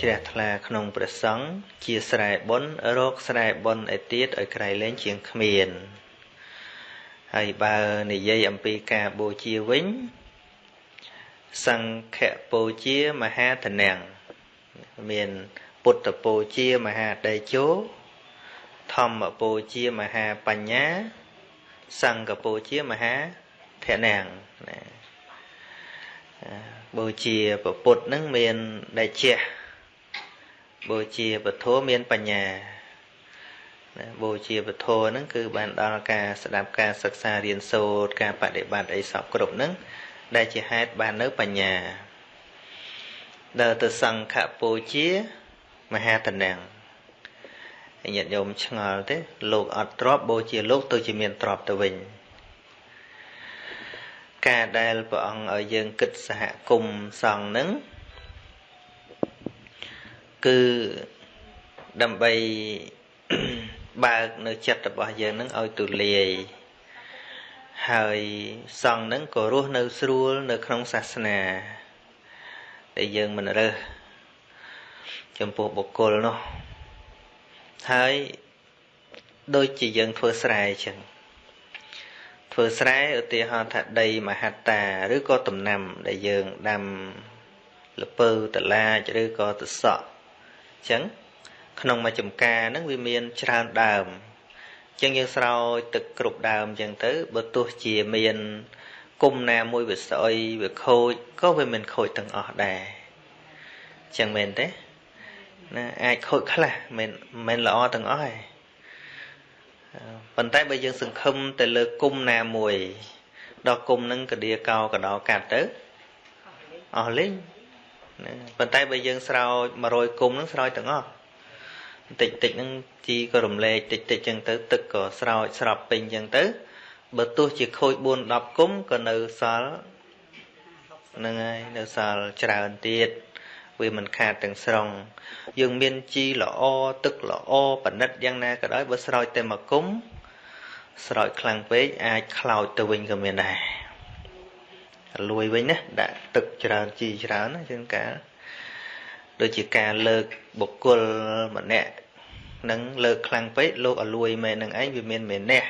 ជ្រះថ្លាក្នុងព្រះសង្ឃជាស្រែបុណ្យរកស្រែបុណ្យឯទៀតឲ្យក្រៃលែងជាងគ្មានហើយបើនិយាយអំពីការបូជាវិញសង្ឃបូជាមហាធនាំងមានពុទ្ធបូជាមហាតេជោធម្មបូជាមហាបញ្ញា សង្ឃបូជាមហាធនាំងណាបូជាពុទ្ធនឹងមានដែលជះ បូជាពធមានបញ្ញាណាបូជាពធហ្នឹងគឺបានដល់ការស្ដាប់ការសិក្សារៀនសូត្រការបដិបត្តិអីសពគ្រប់ហ្នឹងដែលជាហេតុបាននៅបញ្ញាដល់ទៅសង្ឃបូជាមហាតនាំងញាតិញោមឆ្ងល់ទេ លោកអត់ទ្របបូជាលោកទៅជាមានទ្របទៅវិញការដែលព្រះអង្គឲ្យយើងគិតសហគមន៍សង្ឃនឹង គឺដើម្បីបើកនៅចិត្តរបស់យើងនឹងឲ្យទូលាយហើយសង្ឃនឹងក៏រស់នៅស្រួលនៅក្នុងសាសនាដែលយើងមិនរើសចំពោះបុគ្គលនោះហើយដូចជាយើងធ្វើស្រែអញ្ចឹងធ្វើស្រែឧទាហរណ៍ថាដីមហត្តាឬក៏ដំណាំដែលយើងដាំលពៅតឡាចឬក៏ទសក់អញ្ចឹងក្នុងមួយចំការហ្នឹងវាមានច្រើនដើមអញ្ចឹងយើងស្រោចទឹកគ្រប់ដើមអញ្ចឹងទៅបើទោះជាមានគុំណាមួយវាស្អុយវាខូចក៏វាមិនខូចទាំងអស់ដែរអញ្ចឹងមែនទេណាអាចខូចខ្លះមិនមិនល្អទាំងអស់ទេប៉ុន្តែបើយើងសង្ឃឹមទៅលើគុំណាមួយដល់គុំនឹងកដៀកោកដោកាត់ទៅអស់លេង ប៉ុន្តែបើយើងស្រោច100គុំនឹងស្រោចទាំងអស់តិចតិចហ្នឹងជីក៏រំលែកតិចតិចចឹងទៅទឹកក៏ស្រោចស្រាប់ពេញចឹងទៅបើទោះជាខូច4 10គុំក៏នៅសល់ហ្នឹងហើយនៅសល់ច្រើនទៀតវាមិនខាតទាំងស្រុងយើងមានជីល្អទឹកល្អប៉និតយ៉ាងណាក៏ដោយបើស្រោចតែមួយគុំស្រោចខ្លាំងពេកអាចខ្លោចទៅវិញក៏មានដែរ លួយវិញណាដាក់ទឹកច្រើនជីច្រើនណាជាងការដូចជាការលើកបុគ្គលម្នាក់នឹងលើកខ្លាំងពេកលោកឲ្យលួយមែននឹងឯងវាមានមែនះ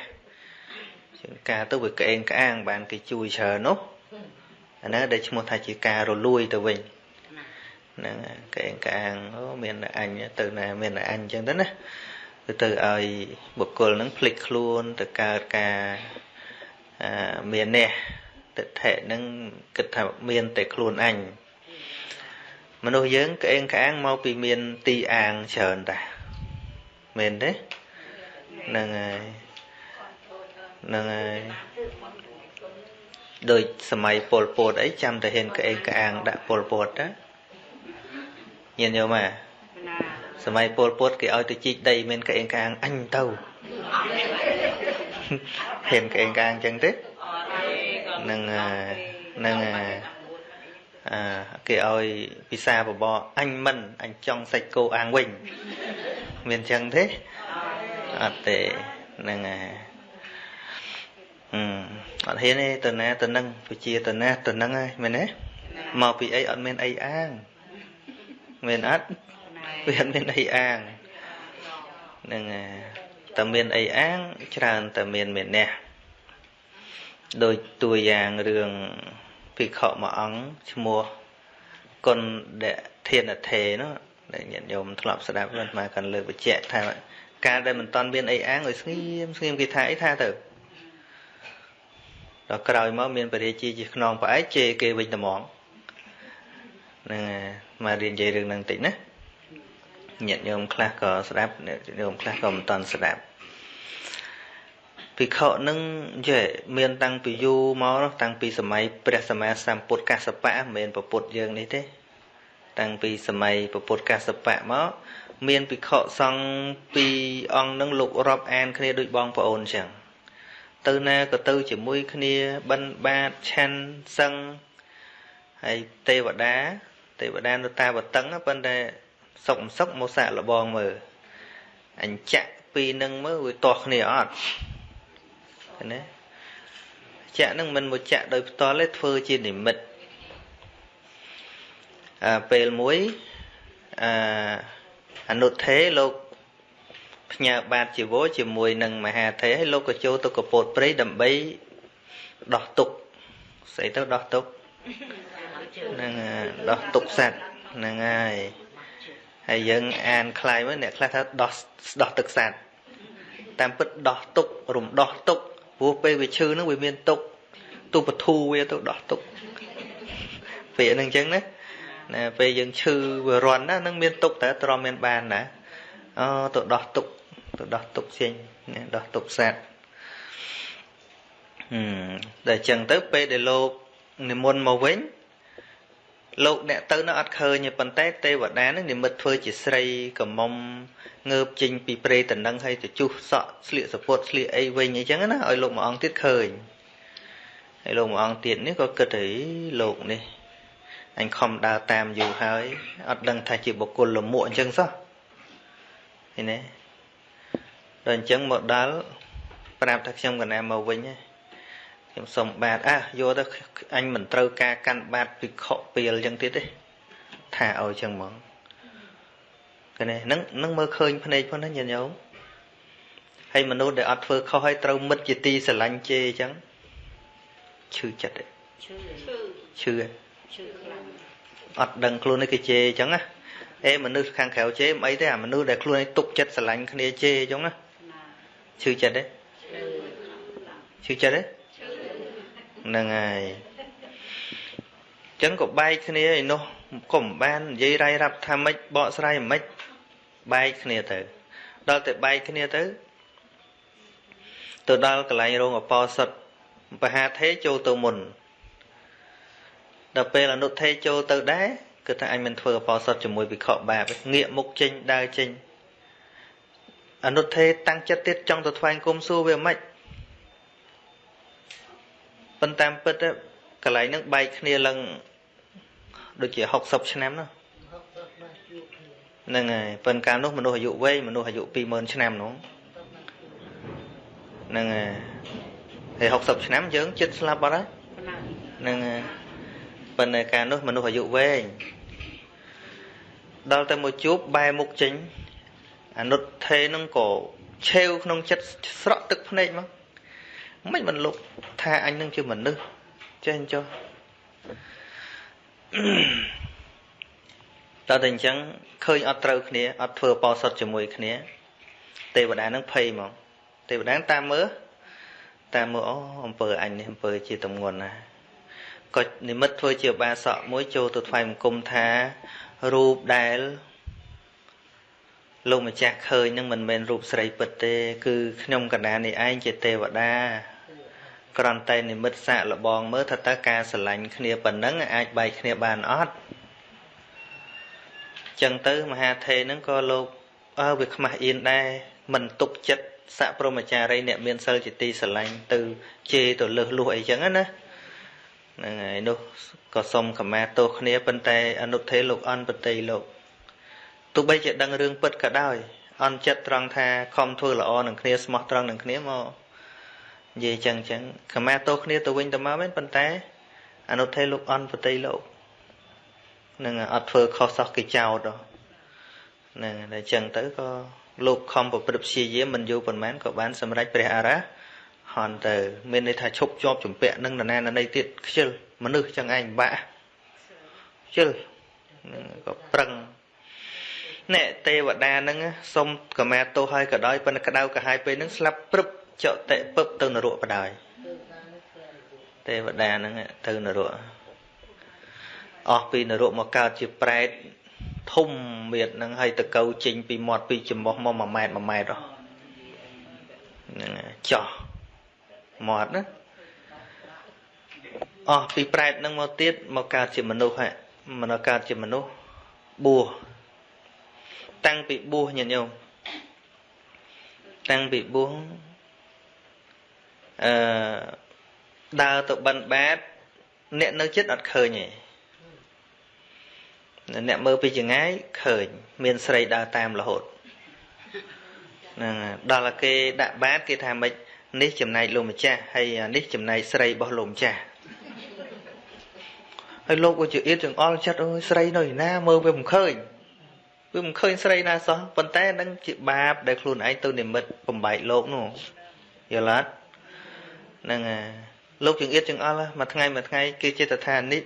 ជាងការទៅវាក្អេងក្អាងបានគេជួយច្រើននោះអានោះដែលឈ្មោះថាជាការរលួយទៅវិញហ្នឹងកែងកាងអូមានអញទៅណាមានអញអញ្ចឹងទៅណាគឺទៅឲ្យបុគ្គលហ្នឹងភ្លេចខ្លួនទៅកើតការមាននេះ ទិដ្ឋិហ្នឹងគិតថាមានតែខ្លួនអញមនុស្សយើងក្អេងក្អាងមកពីមានទីអាងច្រើនតាមែនទេហ្នឹងហើយហ្នឹងហើយដូចសម័យពលពតអីចាំតែហ៊ានក្អេងក្អាងដាក់ពលពតតាញាតិញោមអាសម័យពលពុតគេឲ្យទៅជីកដីមានកេងកាងអញទៅហ៊ានកេងកាងអញ្ចឹងទេ នឹងនឹងអាគេឲ្យពិសាបបអញមិនអញចង់សាច់គោអាងវិញមានអញ្ចឹងទេអត់ទេនឹងអាអឺអត់ហ៊ានទេទៅណាទៅនឹងវិជាទៅណាទៅនឹងហើយមែនទេមកពីអីអត់មានអីអាងមែនអត់វាអត់មានអីអាងនឹងតែមានអីអាងច្រើនតែមានមេនះ ដូចតួយ៉ាងរឿងភិក្ខុមួយអង្គឈ្មោះគុណដធានធេនោះដែលញាតិញោមធ្លាប់ស្ដាប់មិនមកកាន់លើកបញ្ជាក់ថាការដែលមិនតន់មានអីអាងឲ្យស្ងៀមស្ងៀមគេថាអីថាទៅដល់ក្រោយមកមានបរិយាជាជាខ្នងផ្អែកជេរគេវិញត្មងហ្នឹងមករៀននិយាយរឿងហ្នឹងតិចណាញាតិញោមខ្លះក៏ស្ដាប់ញាតិញោមខ្លះក៏មិនតន់ស្ដាប់ ភិក្ខុនឹងយេមានតាំងពីយូរមកតាំងពីសម័យព្រះសម្មាសម្ពុទ្ធកសបៈមិនមែនពពុទ្ធយើងនេះទេ តាំងពីសម័យពពុទ្ធកសបៈមកមានភិក្ខុសង្ឃពីរអង្គនឹងលោករាប់អានគ្នាដូចបងប្អូនចឹងទៅណាក៏ទៅជាមួយគ្នាបិណ្ឌបាតឆាន់សឹងហើយទេវតាទេវតានៅតាវតឹងប៉ុន្តែសុកមិនសុកមកសាក់លបងមើលអញ្ចាក់ពីនឹងមើលវាទាស់គ្នាអត់ ឃើញទេចាក់នឹងមិនមកចាក់ដោយផ្ទាល់ទេធ្វើជានិមិត្តអាពេលមួយ អឺអនុថេលោកផ្ញើបាតជីវរជាមួយនឹងមហាថេហើយលោកក៏ចូលទៅកពោតព្រៃដើម្បីដោះទុកស្អីទៅដោះទុកហ្នឹងដោះទុកសัตว์ហ្នឹងហើយហើយយើងអានខ្លាយមកអ្នកខ្លះថាដោះដោះទឹកសัตว์តាមពិតដោះទុករំដោះទុក ព្រោះពេលវាឈឺហ្នឹងវាមានទុកទុបធូវាទៅដោះទុកពេលហ្នឹងអញ្ចឹងណាណាពេលយើងឈឺវារន់ណានឹងមានទុកតើទ្រាំមានបានណាអូទៅដោះទុកទៅដោះទុកផ្សេងណាដោះទុកសัตว์ហឹមតែអញ្ចឹងទៅពេលដែលលោកនិមន្តមកវិញ លោកអ្នកទៅនៅអត់ឃើញទេប៉ុន្តែទេវតានឹងនិមិត្តធ្វើជាស្រីកំមុំងើបចេញពីព្រៃតនឹងហើយទៅជុះសក់ស្លៀកសពុតស្លៀកអីវិញអញ្ចឹងណាឲ្យលោកមួយអង្គទៀតឃើញហើយលោកមួយអង្គទៀតនេះក៏គិតថាលោកនេះអញខំដើរតាមយូរហើយអត់ដឹងថាជាបុគ្គលលមួកអញ្ចឹងសោះឃើញទេដល់អញ្ចឹងមកដល់ប្រាប់ថាខ្ញុំកណាមកវិញ ខ្ញុំសុំបាតអះយកទៅអញមិនត្រូវការកាន់បាតពិខុពីលអញ្ចឹងទៀតទេថាឲ្យអញ្ចឹងហ្មងឃើញទេនឹងនឹងមើលឃើញភ្នែកផងណាញាតិញោមហើយមនុស្សដែលអត់ធ្វើខុសហើយត្រូវមិត្តជាទីស្រឡាញ់ជេរអញ្ចឹងឈឺចិត្តទេឈឺឈឺឈឺខ្លាំងអត់ដឹងខ្លួននេះគេជេរអញ្ចឹងណាអេមនុស្សខាងក្រៅជេរមិនអីទេអាមនុស្សដែលខ្លួនឯងទុកចិត្តស្រឡាញ់គ្នាជេរអញ្ចឹងណាឈឺចិត្តទេឈឺចិត្តទេ ហ្នឹងហើយចឹងក៏បែកគ្នាឯនោះក៏មិនបាននិយាយរាយរាប់ថាម៉េចបកស្រាយមិនបែកគ្នាទៅ ដល់តែបែកគ្នាទៅទៅដល់កន្លែងរោងអបោសុតបហាថេចូលទៅមុនដល់ពេលអនុថេចូលទៅដែរគឺថាអញមិនធ្វើអបោសុតជាមួយវិខបាបងាកមុខចេញដើរចេញអនុថេតាំងចិត្តទៀតចង់ទៅថ្វាយគុំសួរវាមិន ប៉ុន្តែពិតកន្លែងហ្នឹងបែកគ្នាឡើងដូចជា60ឆ្នាំណាហ្នឹងហើយប៉ុន្តែកាលនោះមនុស្សអាយុវែងមនុស្សអាយុ20000ឆ្នាំនោះហ្នឹងហើយហើយ60ឆ្នាំយើងចិត្តស្លាប់អត់ហើយហ្នឹងហើយប៉ុន្តែកាលនោះមនុស្សអាយុវែងដល់តែមកជួបបែរមុខចេញអនុថេនឹងក៏ឆេវក្នុងចិត្តស្រក់ទឹកភ្នែកមក មិនមិនលោកថាអញនឹងជាមនុស្សចេះចុះតើតែអញ្ចឹងឃើញអត់ត្រូវគ្នាអត់ធ្វើបោសុតជាមួយគ្នា ទេវតានឹងភ័យហ្មងទេវតាតាមមើលតាមមើលអូអំពើអញនេះអំពើជាតំងន់ណាក៏និមិត្តធ្វើជាបាសកមួយចូលទៅថ្វាយបង្គំថារូបដែលលោកម្ចាស់ឃើញនឹងមិនមែនរូបស្រីពិតទេ គឺខ្ញុំកណ្ដាលនេះឯងជាទេវតា គ្រាន់តែនិមិត្តសាកលបងមើលថាតើការស្រឡាញ់គ្នាប៉ុណ្ណឹងអាចបែកគ្នាបានអត់ចឹងទៅមហាថេនឹងក៏លោកអើវាខ្មាស់អៀនដែរមិនទុកចិត្តស័កព្រមចារីអ្នកមានសិលជាទីស្រឡាញ់ទៅជេរទៅលើសលួសអីចឹងណាហ្នឹងហើយនោះក៏សុំខមាទោសគ្នាប៉ុន្តែអនុថេលោកអន់បតីលោកទោះបីជាដឹងរឿងពិតក៏ដោយអន់ចិត្តត្រង់ថាខំធ្វើល្អនឹងគ្នាស្មោះត្រង់នឹងគ្នាមក និយាយចឹងចឹងខមាទោសគ្នាទៅវិញទៅមកមែនប៉ុន្តែអនុថេលោកអន់បតីលោកនឹងអត់ធ្វើខុសសោះគេចោតហ្នឹងតែចឹងទៅក៏លោកខំប្រព្រឹត្តព្យាយាមមិនយូរប៉ុន្មានក៏បានសម្រេចព្រះអរហន្តទៅមានន័យថាឈប់ជាប់ជំពាក់នឹងនរណាណីទៀតខ្ជិលមនុស្សចឹងឯងបាក់ខ្ជិលក៏ប្រឹងអ្នកទេវតាហ្នឹងសុំកមាទោសឲ្យក៏ដោយប៉ុន្តែក្តៅក៏ហើយពេលហ្នឹងស្លាប់ព្រឹប ចតិពឹបទៅនរកបដាយទេវតាហ្នឹងទៅនរកអស់ពីនរកមកកើតជាប្រែតធំមៀតហ្នឹងហើយតកៅចេញពីមាត់ពីច្រមុះមក1ម៉ែត្រ1ម៉ែត្រហ្នឹងចោះមាត់ណាអស់ពីប្រែតហ្នឹងមកទៀតមកកើតជាមនុស្សហ่ะមកកើតជាមនុស្សបួសតាំងពីបួសញាតិញោមតាំងពីបួស អឺដើរទៅបិណ្ឌបាតអ្នកនៅចិត្តអត់ឃើញទេអ្នកមើលពីចងាយឃើញ មានស្រីដើរតាមរហូតហ្នឹងដល់គេដាក់បាតគេថាម៉េចនេះចំណែកលោកម្ចាស់ហើយនេះចំណែកស្រីរបស់លោកម្ចាស់ហើយលោកក៏ជាអៀតចង្អល់ចិត្តអើយស្រីនៅណាមើលវាមិនឃើញវាមិនឃើញស្រីណាសោះប៉ុន្តែនឹងជាបាបដែលខ្លួនឯងទៅនិមិត្តបំបែកលោកនោះយល់អត់ ហ្នឹងហើយលោកចង្អៀតចង្អល់មួយថ្ងៃមួយថ្ងៃគេចិត្តថានេះ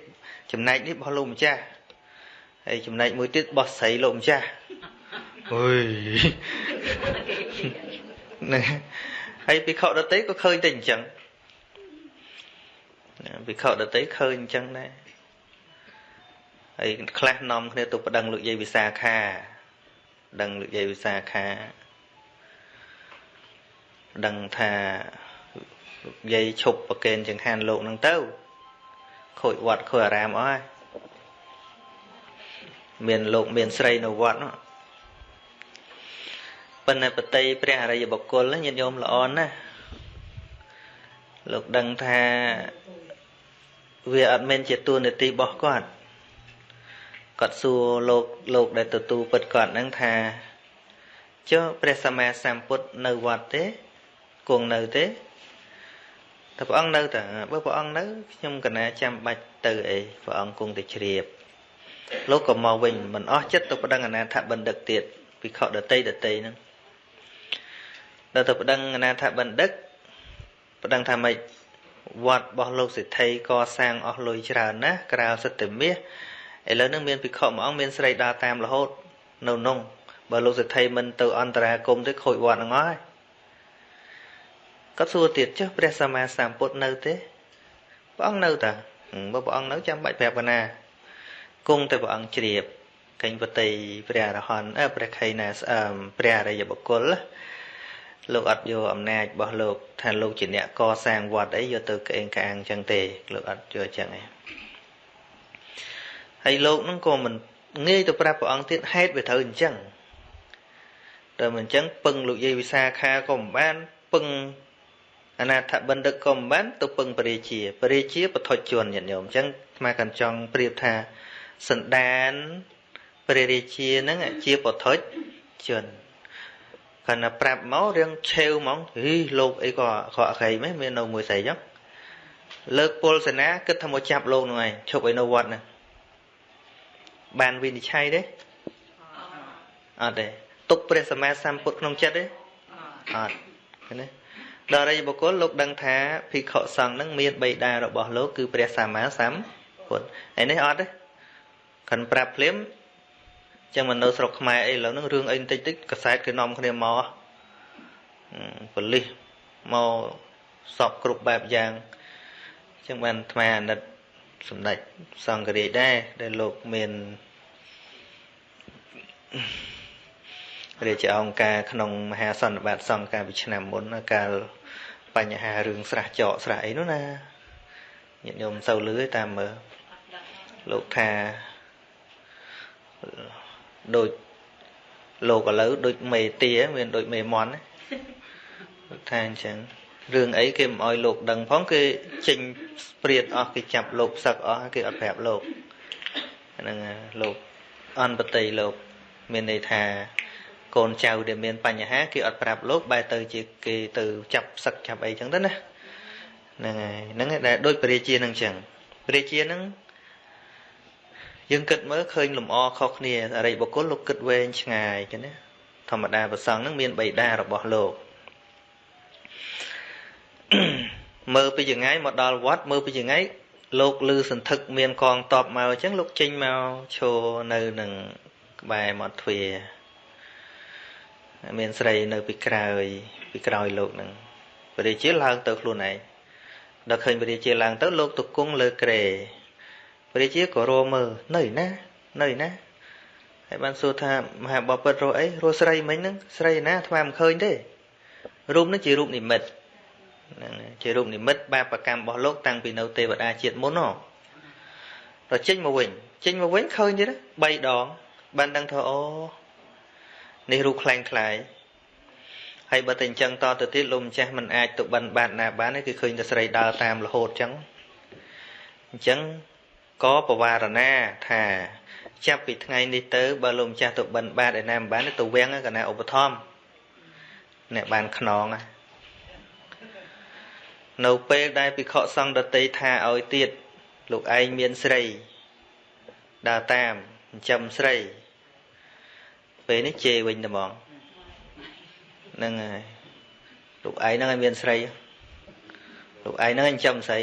ចំណែកនេះរបស់លោកម្ចាស់ហើយចំណែកមួយទៀតរបស់ស្រីលោកម្ចាស់អុយហ្នឹងហើយពិខុដតីក៏ឃើញតែអញ្ចឹងពិខុដតីឃើញអញ្ចឹងដែរហើយខ្លះនាំគ្នាទៅប្តឹងលោកយាយវិសាខាដឹងលោកយាយវិសាខាដឹងថាលោក យាយឈប់ប្រកេនចង្ហាន់លោកនឹងទៅខូចវត្តខូចអារាមអស់ហើយមានលោកមានស្រីនៅវត្តនោះប៉ុន្តែបតីព្រះអរិយបុគ្គលញាតិញោមល្អណាស់លោកដឹងថាវាអត់មែនជាតួនាទីរបស់គាត់គាត់សួរលោកលោកដែលទទួលពិតគាត់ហ្នឹងថាចុះព្រះសម្មាសម្ពុទ្ធនៅវត្តទេគង់នៅទេ តែព្រះអង្គនៅតាបើព្រះអង្គនៅខ្ញុំកណាចាំបាច់ទៅអីព្រះអង្គគង់តែជ្រាបលោកក៏មកវិញមិនអស់ចិត្តទៅប្តឹងអនាថបណ្ឌិតទៀតពិខុដតីដតីហ្នឹងដល់ទៅប្តឹងអនាថបណ្ឌិតប្តឹងថាម៉េចវត្តរបស់លោកសិទ្ធិកសាងអស់លុយច្រើនណាស់ក្រៅសត្វមាសឥឡូវនឹងមានភិក្ខុមួយអង្គមានស្រីដើរតាមរហូតនៅនោះបើលោកសិទ្ធិមិនទៅអន្តរាគមទេខូចវត្តហ្នឹងហើយ គាត់សួរទៀតចុះព្រះសម្មាសម្ពុទ្ធនៅទេព្រះអង្គនៅតាបើព្រះអង្គនៅចាំបាច់ប្រាប់កណាគង់តែព្រះអង្គជ្រាបកេញពតិព្រះអរហន្តអើព្រះខៃណាស្អើមព្រះអរិយបុគ្គលលោកអត់យកអំណាចរបស់លោកថាលោកជាអ្នកកសាងវត្តអីយកទៅក្អេងក្អាងចឹងទេលោកអត់យកចឹងឯងហើយលោកនឹងក៏មិនងាយទៅប្រាប់ព្រះអង្គទៀតហេតុវាត្រូវអញ្ចឹងតែមិនអញ្ចឹងពឹងលោកយាយវិសាខាក៏មិនបានពឹង អនាថបណ្ឌិតក៏មិនបានទៅពឹងពរាជាពរាជាបថុជនញាតិញោមអញ្ចឹងស្មាកាន់ចង់ប្រៀបថាសន្តានព្រះរាជាហ្នឹងជាបថុជនគាត់ណាប្រាប់មករឿងឆេវហ្មងហីលោកអីក៏ក៏អក្រីមែនមាននៅមួយស្រីចឹងលើកពលសេនាគិតថាមកចាប់លោកនោះឯងឈប់ឲ្យនៅវត្តហ្នឹងបានវិនិច្ឆ័យទេអត់ទេទុកព្រះសម្មាសម្ពុទ្ធក្នុងចិត្តទេអត់ឃើញទេ ដល់រិយបុគ្គលលោកដឹងថាភិក្ខុសង្ឃនឹងមានបិតារបស់លោកគឺព្រះសម្មាសម្ពុទ្ធឯនេះអត់ទេខាន់ប្រាប់ភ្លាមចឹងមិននៅស្រុកខ្មែរអីឥឡូវហ្នឹងរឿងអីបន្តិចតិចកសែតគេនាំគ្នាមកប៉លិសមកសពគ្រប់បែបយ៉ាងចឹងបានអាត្មាអាណិតសម្ដេចសង្ឃរាជដែរដែលលោកមាន រាជអង្គការក្នុងមហាសន្និបាតសង្ឃកាលពីឆ្នាំមុនកាលបញ្ហារឿងស្រះចកស្រះអីនោះណាញាតិញោមសូវលឺតាមមើលលោកថាដូចលោកឥឡូវដូចមេទាមានដូចមេមន់ថាអញ្ចឹងរឿងអីគេមិនអោយលោកដឹងផងគេចេញព្រាតអស់គេចាប់លោកសឹកអស់គេអត់ប្រាប់លោកហ្នឹងលោកអនបតីលោកមានន័យថា កូនចៅដែលមានបញ្ហាគេអត់ប្រាប់លោកបែរទៅជាគេទៅចាប់សឹកចាប់អីចឹងទៅណាហ្នឹងហើយហ្នឹងដែលដូចពរាជានឹងចឹងពរាជានឹងយើងគិតមើលឃើញលំអខុសគ្នាអរិយបុគ្គលលោកគិតវែងឆ្ងាយចឹងណាធម្មតាប្រសងនឹងមានបៃតារបស់លោកមើលពីចងាយមកដល់វត្តមើលពីចងាយលោកលឺសន្ធឹកមានកងតបមកអញ្ចឹងលោកចេញមកឈរនៅនឹងក្បែរមាត់ទ្វារ មានស្រីនៅពីក្រោយពីក្រោយលោកនឹងព្រះរាជាឡើងទៅខ្លួនឯងដល់ឃើញព្រះរាជាឡើងទៅលោកទៅគង់លើក្រែព្រះរាជាក៏រមើលនៅណានៅណាហើយបានសួរថាមហាបពិតរកអីរកស្រីមិញហ្នឹងស្រីណាថ្មមិនឃើញទេរូបនេះជារូបនិមិត្តហ្នឹងជារូបនិមិត្តបាបកម្មរបស់លោកតាំងពីនៅទេវតាជាតិមុនហ៎ដល់ចេញមកវិញចេញមកវិញឃើញទៀត3ដងបានដឹងថាអូ នេះរូបខ្លាំងខ្លាយហើយបើតែអញ្ចឹងតទៅទៀតលោកម្ចាស់មិនអាចទៅបិណ្ឌបាតណាបានទេគឺឃើញតែស្រីដើរតាមរហូតអញ្ចឹងអញ្ចឹងក៏បវារណាថាចាប់ពីថ្ងៃនេះទៅបើលោកម្ចាស់ទៅបិណ្ឌបាតឯណាមិនបានទៅវាំងកណាឧបត្ថម្ភអ្នកបានខ្នងនៅពេលដែលភិក្ខុសង្ឃដតីថាឲ្យទៀតលោកឯងមានស្រីដើរតាមចិញ្ចឹមស្រី ពេលនេះជេរវិញតែហ្មងហ្នឹងហើយលោកឯងហ្នឹងឲ្យមានស្រីលោកឯងហ្នឹងឲ្យចាំស្រី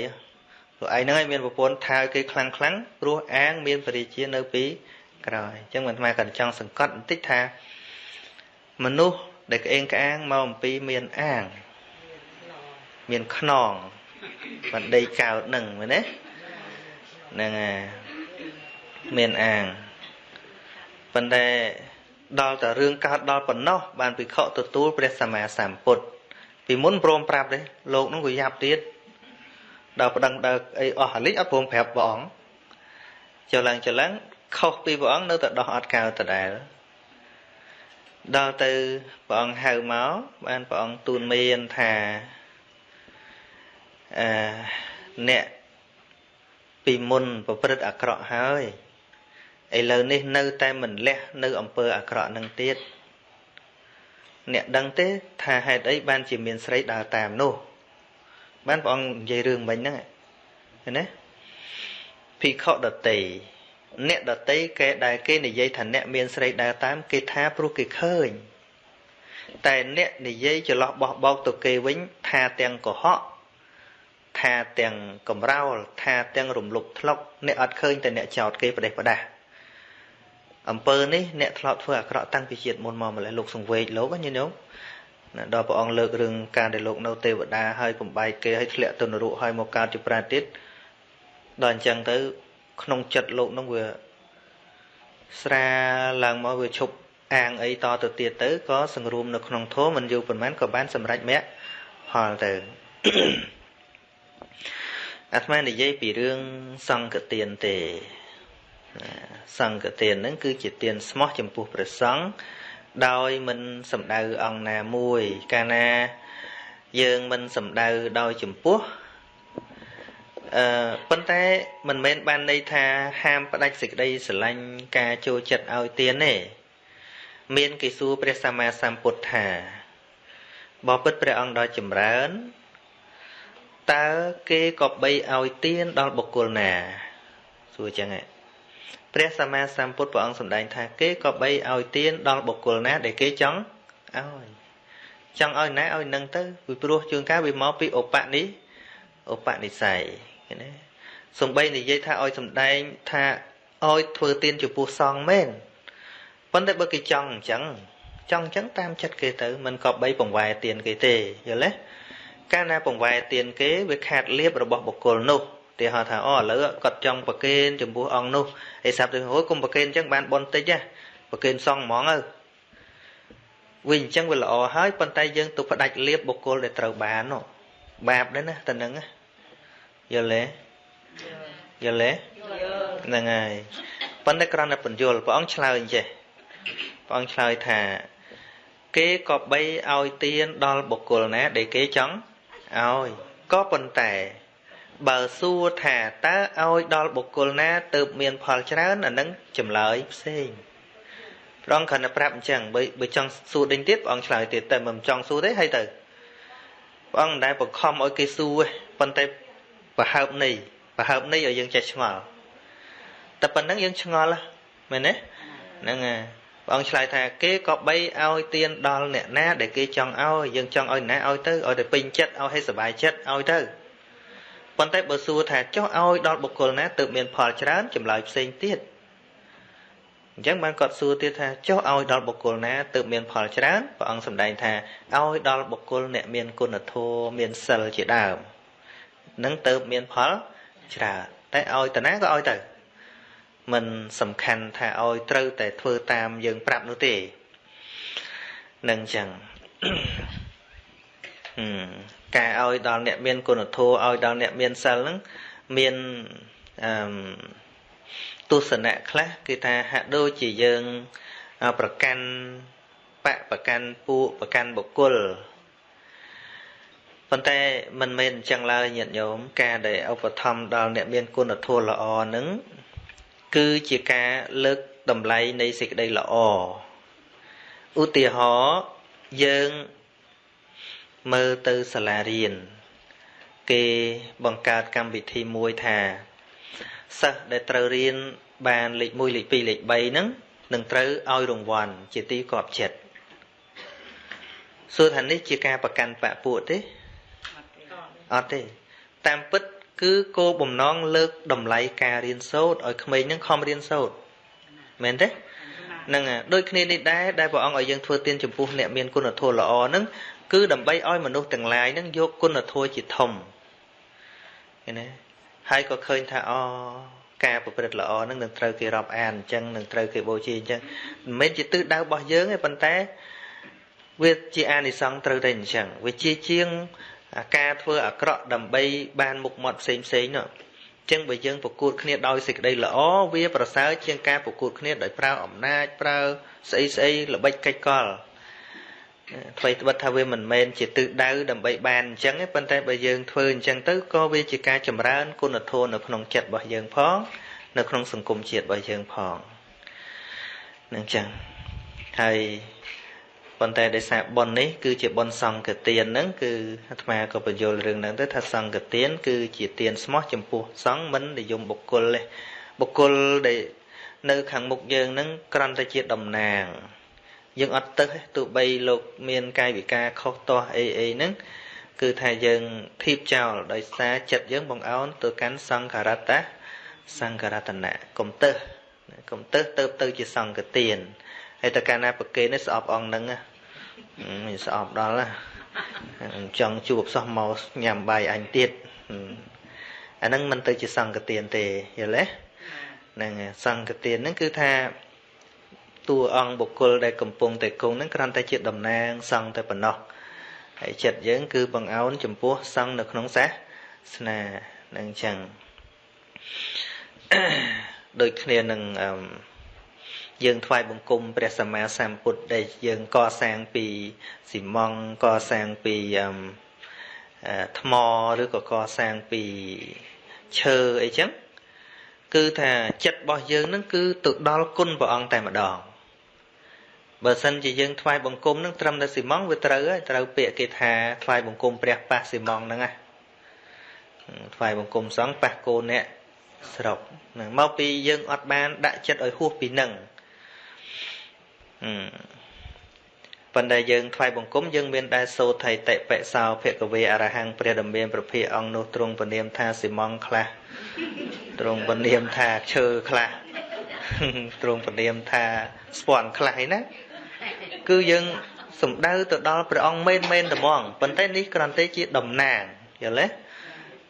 លោកឯងហ្នឹងឲ្យមានប្រពន្ធថាគេខ្លាំងខ្លាំងព្រោះអាង មានបរិជានៅពីក្រោយអញ្ចឹងមិនថ្មក៏ចង់សង្កត់បន្តិចថាមនុស្សដែលក្អេងក្អាងមកអំពីមានអាង មានខ្នងបណ្ដីកោតនឹងមែនទេហ្នឹងហើយមានអាងប៉ុន្តែ ដល់តែរឿងកើតដល់ប៉ុណ្ណោះបានភិក្ខុទទួលព្រះសម្មាសម្ពុទ្ធពីមុនព្រមប្រាប់ទេលោកនោះវាយ៉ាប់ទៀតដល់ប្តឹងដល់អីអស់អាលិចអត់ព្រមប្រាប់ព្រះអង្គចុះឡើងចុះឡើងខុសពីព្រះអង្គនៅតែដោះអត់កៅដដែលដល់ទៅព្រះអង្គហៅមកបានព្រះអង្គទូនមានថាអឺអ្នកពីមុនប្រព្រឹត្តអាក្រក់ហើយ ឥឡូវនេះនៅតែមិនលះនៅអំពើអាក្រក់នឹងទៀតអ្នកដឹងទេ ថាហេតុអីបានជាមានស្រីដើរតាមនោះ បានព្រះអង្គនិយាយរឿងមិញហ្នឹងឃើញទេភិក្ខុដតីអ្នកដតីគេដែលគេនិយាយថាអ្នកមានស្រីដើរតាម គេថាព្រោះគេឃើញតែអ្នកនិយាយច្រឡោះបោះបោកទៅគេវិញថាទាំងកុហកថាទាំងកំរោលថាទាំងរំលប់ធ្លុកអ្នកអត់ឃើញតែអ្នកចោតគេប្រទេសប្រដាស់ អំពើនេះអ្នកធ្លាប់ធ្វើអាក្រក់តាំងពីជាតិមុនមកម្លេះលោកសង្វេកលោកញាតិញោមដល់ព្រះអង្គលើករឿងការដែលលោកនៅទេវតាហើយបំបែកគេឲ្យធ្លាក់ទៅនរកហើយមកកើតជាប្រាទៀតដល់អញ្ចឹងទៅក្នុងចិត្តលោកនឹងវាស្រាឡើងមកវាឈប់អាងអីតទៅទៀតទៅក៏សង្រួមនៅក្នុងធម៌មិនយូរប៉ុន្មានក៏បានសម្រេចមគ្គផលទៅអាត្មានិយាយពីរឿងសង្កទានទេ សង្កទានហ្នឹងគឺជាទានស្មោះចំពោះព្រះសង្ឃដោយមិនសំដៅអង្គណាមួយ កាលណាយើងមិនសំដៅដោយចំពោះអឺប៉ុន្តែមិនមែនបានន័យថាហាមផ្ដាច់សេចក្តីស្រឡាញ់ការចូលចិត្តឲ្យទានទេមានគេសួរព្រះសម្មាសម្ពុទ្ធថាបបិទ្ធព្រះអង្គដ៏ចម្រើនតើគេក៏បីឲ្យទានដល់បុគ្គលណាសួរចឹងហ៎ ព្រះសម្មាសម្ពុទ្ធព្រះអង្គសម្ដែងថាគេក៏បីឲ្យទានដល់បុគ្គលណា ដែលគេចង់ឲ្យចង់ឲ្យណាឲ្យនឹងទៅពីព្រោះជួនកាលវាមកពីឧបនិឧបនិស្ស័យឃើញទេសំបីនិយាយថាឲ្យសំដែងថាឲ្យធ្វើទានចំពោះសង្ឃមែនប៉ុន្តែបើគេចង់អញ្ចឹងចង់អញ្ចឹងតាមចិត្តគេទៅមិនក៏បីបង្វែរទានគេទេយល់ទេកាលណាបង្វែរទានគេវាខាតលៀបរបស់បុគ្គលនោះ ទីហៅថាអូឥឡូវគាត់ចង់ប្រគេនចំពោះអង្គនោះឯសាប់ទៅហួយគុំប្រគេនអញ្ចឹងបានបនតិចណាប្រគេនសងហ្មងទៅវិញអញ្ចឹងវាល្អហើយប៉ុន្តែយើងទៅផ្ដាច់លៀបបុគ្គលដែលត្រូវបាននោះបាបដែរណាតើនឹងយល់ទេយល់ទេហ្នឹងហើយប៉ុន្តែគ្រាន់តែបញ្យល់ព្រះអង្គឆ្លើយអញ្ចេះព្រះអង្គឆ្លើយថាគេក៏បីឲ្យទានដល់បុគ្គលណាដែលគេចង់ឲ្យក៏ប៉ុន្តែ បើសួរថាតើឲ្យដល់បុគ្គលណាទៅមានផលច្រើនអានឹងចម្លើយផ្សេងព្រះអង្គគ្រាន់តែប្រាប់អញ្ចឹងបើបើចង់សួរដេញទៀតព្រះអង្គឆ្លើយទៀតតែមិនចង់សួរទេហើយទៅព្រះអង្គមិនដែលបង្ខំឲ្យគេសួរទេប៉ុន្តែប្រហើបនៃប្រហើបនៃឲ្យយើងចេះឆ្ងល់តែប៉ុណ្្នឹងយើងឆ្ងល់មែនទេហ្នឹងហើយព្រះអង្គឆ្លើយថាគេក៏បីឲ្យទៀនដល់អ្នកណាដែលគេចង់ឲ្យយើងចង់ឲ្យណាឲ្យទៅឲ្យតែពេញចិត្តឲ្យឲ្យសុបាយចិត្តឲ្យទៅ ប៉ុន្តែបើសួរថាចុះឲ្យដល់បុគ្គលណាទើបមានផលច្រើនចម្លើយផ្សេងទៀតអញ្ចឹងបានគាត់សួរទៀតថាចុះឲ្យដល់បុគ្គលណាទើបមានផលច្រើនព្រះអង្គសម្ដែងថាឲ្យដល់បុគ្គលអ្នកមានគុណធម៌មានសិលជាដើមនឹងទើបមានផលច្រើនតែឲ្យតាណាក៏ឲ្យទៅមិនសំខាន់ថាឲ្យត្រូវតែធ្វើតាមយើងប្រាប់នោះទេនឹងអញ្ចឹង ការឲ្យដល់អ្នកមានគុណធម៌ឲ្យដល់អ្នកមានសិលហ្នឹងមានអឺទស្សនៈខ្លះគឺថាហាក់ដូចជាយើងប្រកាន់បកប្រកាន់ពួកប្រកាន់បុគ្គលប៉ុន្តែមិនមែនអញ្ចឹងឡើយញាតិញោមការដែលឧបត្ថម្ភដល់អ្នកមានគុណធម៌ល្អនឹងគឺជាការលើកតម្លៃនៃសេចក្តីល្អឧទាហរណ៍យើង មើលទៅសាលារៀនគេបង្កើតកម្មវិធីមួយថាសិស្សដែលត្រូវរៀនបានលេខ1លេខ2លេខ3ហ្នឹងនឹងត្រូវឲ្យរង្វាន់ជាទីកប់ចិត្តសួរថានេះជាការប្រកាន់បពួកទេអត់ទេ តាមពិតគឺគោបំណងលើកតម្លៃការរៀនសូត្រឲ្យក្មេងនឹងខំរៀនសូត្រមែនទេហ្នឹងដូចគ្នានេះដែរដែលព្រះអង្គឲ្យយើងធ្វើទានចំពោះអ្នកមានគុណធម៌ល្អហ្នឹង គឺដើម្បីឲ្យមនុស្សទាំងឡាយហ្នឹងយកគុណធម៌ជាធំឃើញទេហើយក៏ឃើញថាអការប្រព្រឹត្តល្អហ្នឹងនឹងត្រូវគេរាប់អានអញ្ចឹងនឹងត្រូវគេបូជាអញ្ចឹងមិនមែនជាទិសដៅរបស់យើងទេប៉ុន្តែវាជាអានិសង្សត្រូវតែអញ្ចឹងវាជាជាងការធ្វើអាក្រក់ដើម្បីបានមុខមាត់ផ្សេងផ្សេងនោះចឹងបើយើងប្រកួតគ្នាដោយសេចក្តីល្អវាប្រសើរជាងការប្រកួតគ្នាដោយប្រើអំណាចប្រើស្អីស្អីល្បិចកិច្ចកល អ្វីត្បិតថាវាមិនមែនជាទិសដៅដើម្បីបានអញ្ចឹងទេប៉ុន្តែបើយើងធ្វើអញ្ចឹងទៅក៏វាជាការចម្រើនគុណធម៌នៅក្នុងចិត្តរបស់យើងផងនៅក្នុងសង្គមជាតិរបស់យើងផងនឹងចឹងហើយប៉ុន្តែដោយសារប៉ុននេះគឺជាប៉ុនសង្កទានហ្នឹងគឺអាត្មាក៏បញ្យល់រឿងហ្នឹងទៅថាសង្កទានគឺជាទានស្មោះចំពោះសង្ឃមិននិយមបុគ្គលទេបុគ្គលដែលនៅខាងមុខយើងហ្នឹងគ្រាន់តែជាតំណាង យើងអត់ទៅទោះបីលោកមានកាយវិការខុសទាស់អីអីហ្នឹងគឺថាយើងធៀបចោលដោយសារចិត្តយើងបង្អោនទៅកាន់សង្ខារតៈសង្ខារតនៈកុំទៅកុំទៅទៅទៅជាសង្កទានហើយតើកាលណាប្រគេនេះស្អប់អង្គហ្នឹងមិនស្អប់ដល់ចង់ជួបសោះមកញ៉ាំបាយអញទៀតអាហ្នឹងមិនទៅជាសង្កទានទេយល់ទេហ្នឹងសង្កទានហ្នឹងគឺថា តួអង្គបុគ្គលដែលកំពុងតែគង់ហ្នឹងគ្រាន់តែជាតំណាងសង្ឃតែប៉ុណ្ណោះហើយចិត្តយើង គឺបង្អោនចំពោះសង្ឃនៅក្នុងសាសនានឹងចឹងដូចគ្នានឹងយើងថ្វាយបង្គំព្រះសម្មាសម្ពុទ្ធដែលយើងកសាងពីស៊ីម៉ង់កសាងពីថ្មឬក៏កសាងពីឈើអីចឹងគឺថាចិត្តរបស់យើងនឹងគឺទៅដល់គុណព្រះអង្គតែម្ដង បើសិនជាយើងថ្វាយបង្គំនឹងត្រឹមតែស៊ីម៉ង់វាត្រូវហើយត្រូវពាក្យគេថាថ្វាយបង្គំព្រះប៉ះស៊ីម៉ង់ហ្នឹងណាថ្វាយបង្គំសង្ឃប៉ះកូនអ្នកស្រុកហ្នឹងមកពីយើងអត់បានដាក់ចិត្តឲ្យហួសពីនឹងប៉ុន្តែយើងថ្វាយបង្គំយើងមានដែរសោថៃតិបិសោភគវេអរហង្គព្រះដំមានប្រភិអង្គនោះទ្រង់ពនាមថាស៊ីម៉ង់ខ្លះទ្រង់ពនាមថាឈើខ្លះទ្រង់ពនាមថាស្ពាន់ខ្លះឯណា គឺយើងសំដៅទៅដល់ព្រះអង្គមែនមែនត្មងប៉ុន្តែនេះគ្រាន់តែជាតំណាងយល់ទេ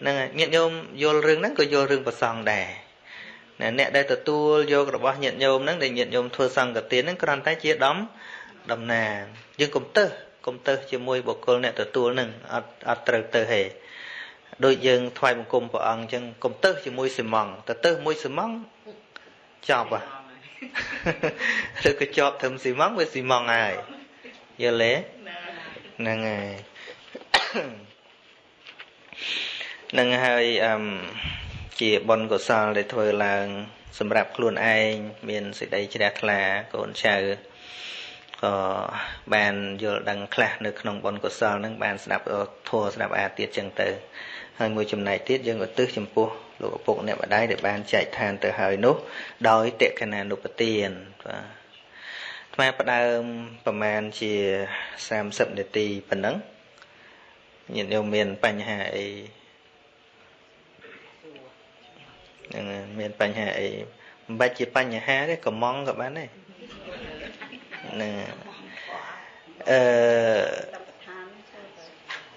ហ្នឹងញាតិញោមយល់រឿងហ្នឹងក៏យល់រឿងប្រសងដែរអ្នកដែលទទួលយករបស់ញាតិញោមហ្នឹងដែលញាតិញោមធ្វើសង្កទានហ្នឹងគ្រាន់តែជាដំតំណាងយើងកុំទៅកុំទៅជាមួយបុគ្គលអ្នកទទួលហ្នឹងអត់អត់ត្រូវទៅហេដូចយើងថ្វាយបង្គំព្រះអង្គអញ្ចឹងកុំទៅជាមួយសិមង់ទៅទៅមួយសិមង់ចប់ហ่ะ ឬក៏ជាប់ធឹមស៊ីម៉ង់វាស៊ីម៉ង់ហើយយល់ទេហ្នឹងហើយនឹងហើយអឹមជាបុណ្យកុសលដែលធ្វើឡើង សម្រាប់ខ្លួនឯងមានសេចក្តីជ្រះថ្លាកូនចៅក៏បានយល់ដឹងខ្លះនៅក្នុងបុណ្យកុសលនឹងបានស្ដាប់ធម៌ស្ដាប់អាទៀតចឹងទៅហើយមួយចំណែកទៀតយើងឧទ្ទិសចំពោះ លោកឪពុកអ្នកម្ដាយដែលបានចែកឋានទៅហើយនោះ ដោយតេកណានុពទានបាទថ្មផ្ដើមប្រហែលជា30នាទីប៉ុណ្ណឹងញាតិញោមមានបញ្ហាអីហ្នឹងមានបញ្ហាអីមិនបាច់ជាបញ្ហាទេកំងក៏បានដែរហ្នឹងអឺ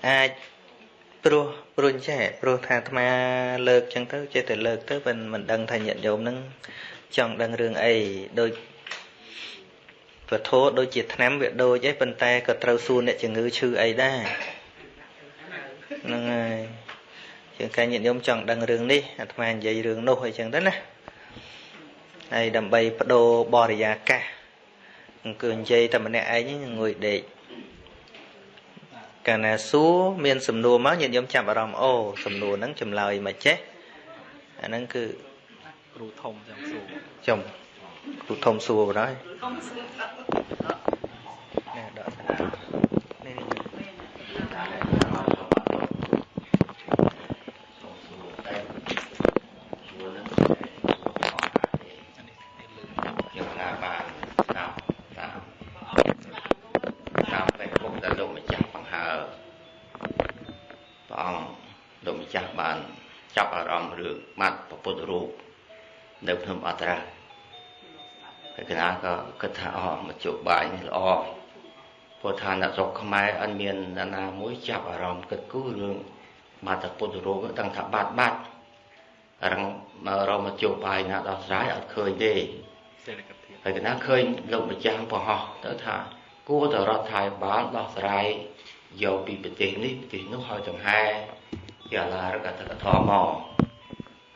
អាចព្រោះ ព្រោះចេះព្រោះថាអាត្មាលើកចឹងទៅចេះតែលើកទៅមិនមិនដឹងថាញាតិញោមនឹងចង់ដឹងរឿងអីដូចពធដូចជាឆ្នាំវាដូចឯងប៉ុន្តែក៏ត្រូវសួរអ្នកជំងឺឈឺអីដែរហ្នឹងហើយជាងកាញាតិញោមចង់ដឹងរឿងនេះអាត្មានិយាយរឿងនោះអីចឹងទៅណាហើយដើម្បីបដូរបរិយាកាសគឺនិយាយតែម្នាក់ឯងងួយដេក កាលណាសួរមានសំណួរមកញាតិញោមចាប់អារម្មណ៍អូសំណួរហ្នឹងចម្លើយមកចេះអាហ្នឹងគឺគ្រូធំចាំសួរចំគ្រូធំសួរបណ្ដោយណែដក នៅភ្នំអត្រាហើយកណាក៏គិតថាអស់មជ្ឈបាយនេះល្អព្រោះថាអ្នកស្រុកខ្មែរអត់មានអ្នកណាមួយចាប់អារម្មណ៍គិតគូររឿងបាត់ពុទ្ធរូបដឹងថាបាត់បាត់រងមករមជ្ឈបាយណាដោះស្រាយអត់ឃើញទេសេដ្ឋកិច្ចហើយកណាឃើញលោកម្ចាស់ប្រហោះទៅថាគួរទៅរដ្ឋាភិបាលដោះស្រាយយកពីប្រទេសនេះប្រទេសនោះឲ្យចង្ហែជាឡារកតកធមមក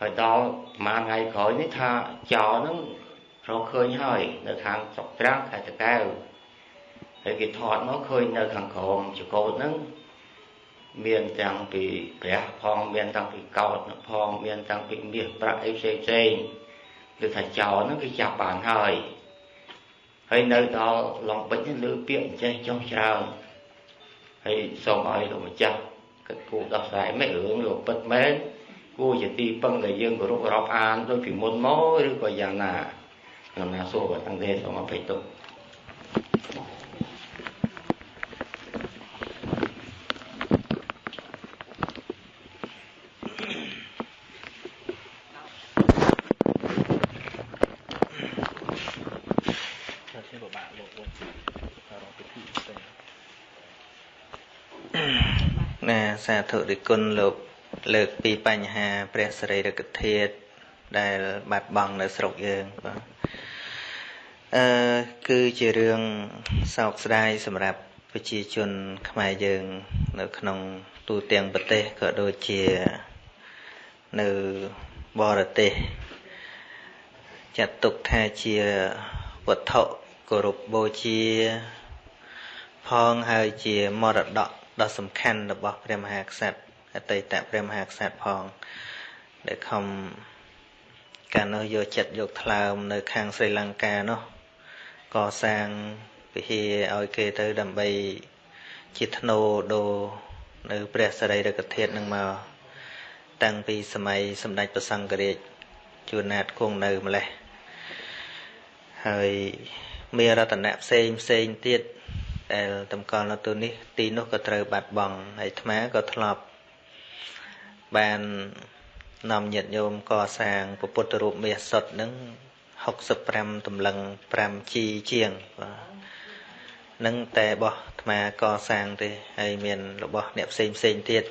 ហើយដល់ប្រហែលថ្ងៃក្រោយនេះថាចោលហ្នឹងរកឃើញហើយនៅខាងស្រុកត្រាំងខេត្តតាកែវហើយគេថតមកឃើញនៅខាងក្រោមចកោតហ្នឹងមានទាំងពីព្រះផងមានទាំងពីកោតផងមានទាំងពីមាសប្រាក់អីផ្សេងផ្សេងគឺថាចោលហ្នឹងគឺចាប់បានហើយហើយនៅដល់ឡុងបិចនេះលើពាក្យអញ្ចេះចុះច្រើនហើយសូមឲ្យលោកម្ចាស់គិតគូរដោះស្រាយមិនរឿងលោកពិតមែន គួរជាទីពឹងដែលយើងគោរពរាប់អានដូចពីមុនមកឬក៏យ៉ាងណាខ្ញុំណាសួរគាត់តាំងទេសូមអភ័យទោសសាធុរិគុណលោក លើកពីបញ្ហាព្រះសរីរកធាតុដែលបាត់បង់នៅស្រុកយើងបាទអឺគឺជារឿងសោកស្ដាយសម្រាប់ប្រជាជនខ្មែរយើង នៅក្នុងទូទាំងប្រទេសក៏ដូចជានៅបរទេសចាត់ទុកថាជាវត្ថុគោរពបូជា ផងហើយជាមរតកដ៏សំខាន់របស់ព្រះមហាក្សត្រ អតីតព្រះមហាក្សត្រផង ដែលខំកាលនោះយកចិត្តយកថ្លើមនៅខាងស្រីលង្កានោះកសាងវិហារឲ្យគេទៅដើម្បីជាធ្នូដូរនៅព្រះសរីរកធាតុនឹងមកតាំងពីសម័យសម្ដេចព្រះសង្ឃរាជជួនណាតគង់នៅម្លេះហើយមានរតនៈផ្សេងផ្សេងទៀតដែលតម្កល់នៅទូនេះទីនោះក៏ត្រូវបាត់បង់ហើយអាត្មាក៏ធ្លាប់ បាននាំញាតិញោមកសាងពុទ្ធរូបមាសសុទ្ធនឹង65តម្លឹង 5G ជាងបាទនឹងតែរបស់អាត្មាកសាងទេហើយមានរបស់អ្នកផ្សេងផ្សេងទៀត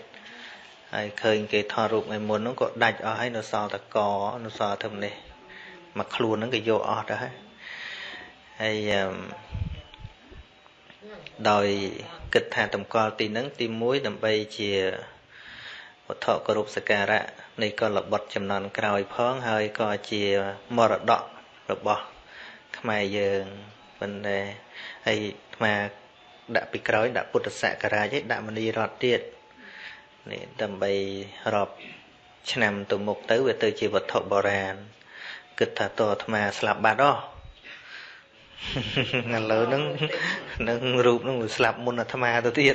ហើយឃើញគេថតរូបថ្ងៃមុនហ្នឹងក៏ដាច់អស់ហើយនៅសល់តកនៅសល់ធំនេះមកខ្លួនហ្នឹងក៏យកអស់ទៅហើយហើយដោយគិតថាតម្កល់ទីនឹងទី1ដើម្បីជា វត្ថុគោរពសក្ការៈនៃកលបុត្រចំនួនក្រោយផងហើយក៏ជាមរតករបស់ខ្មែរយើងប៉ុន្តែហើយអាត្មាដាក់ពីក្រោយដាក់ពុទ្ធសក្ការៈឯដាក់មនីរតទៀតនេះដើម្បីរាប់ឆ្នាំទៅមុខទៅវាទៅជាវត្ថុបុរាណគិតថាតអាត្មាស្លាប់បាត់អស់ឥឡូវហ្នឹងនឹងរូបហ្នឹងវាស្លាប់មុនអាត្មាទៅទៀត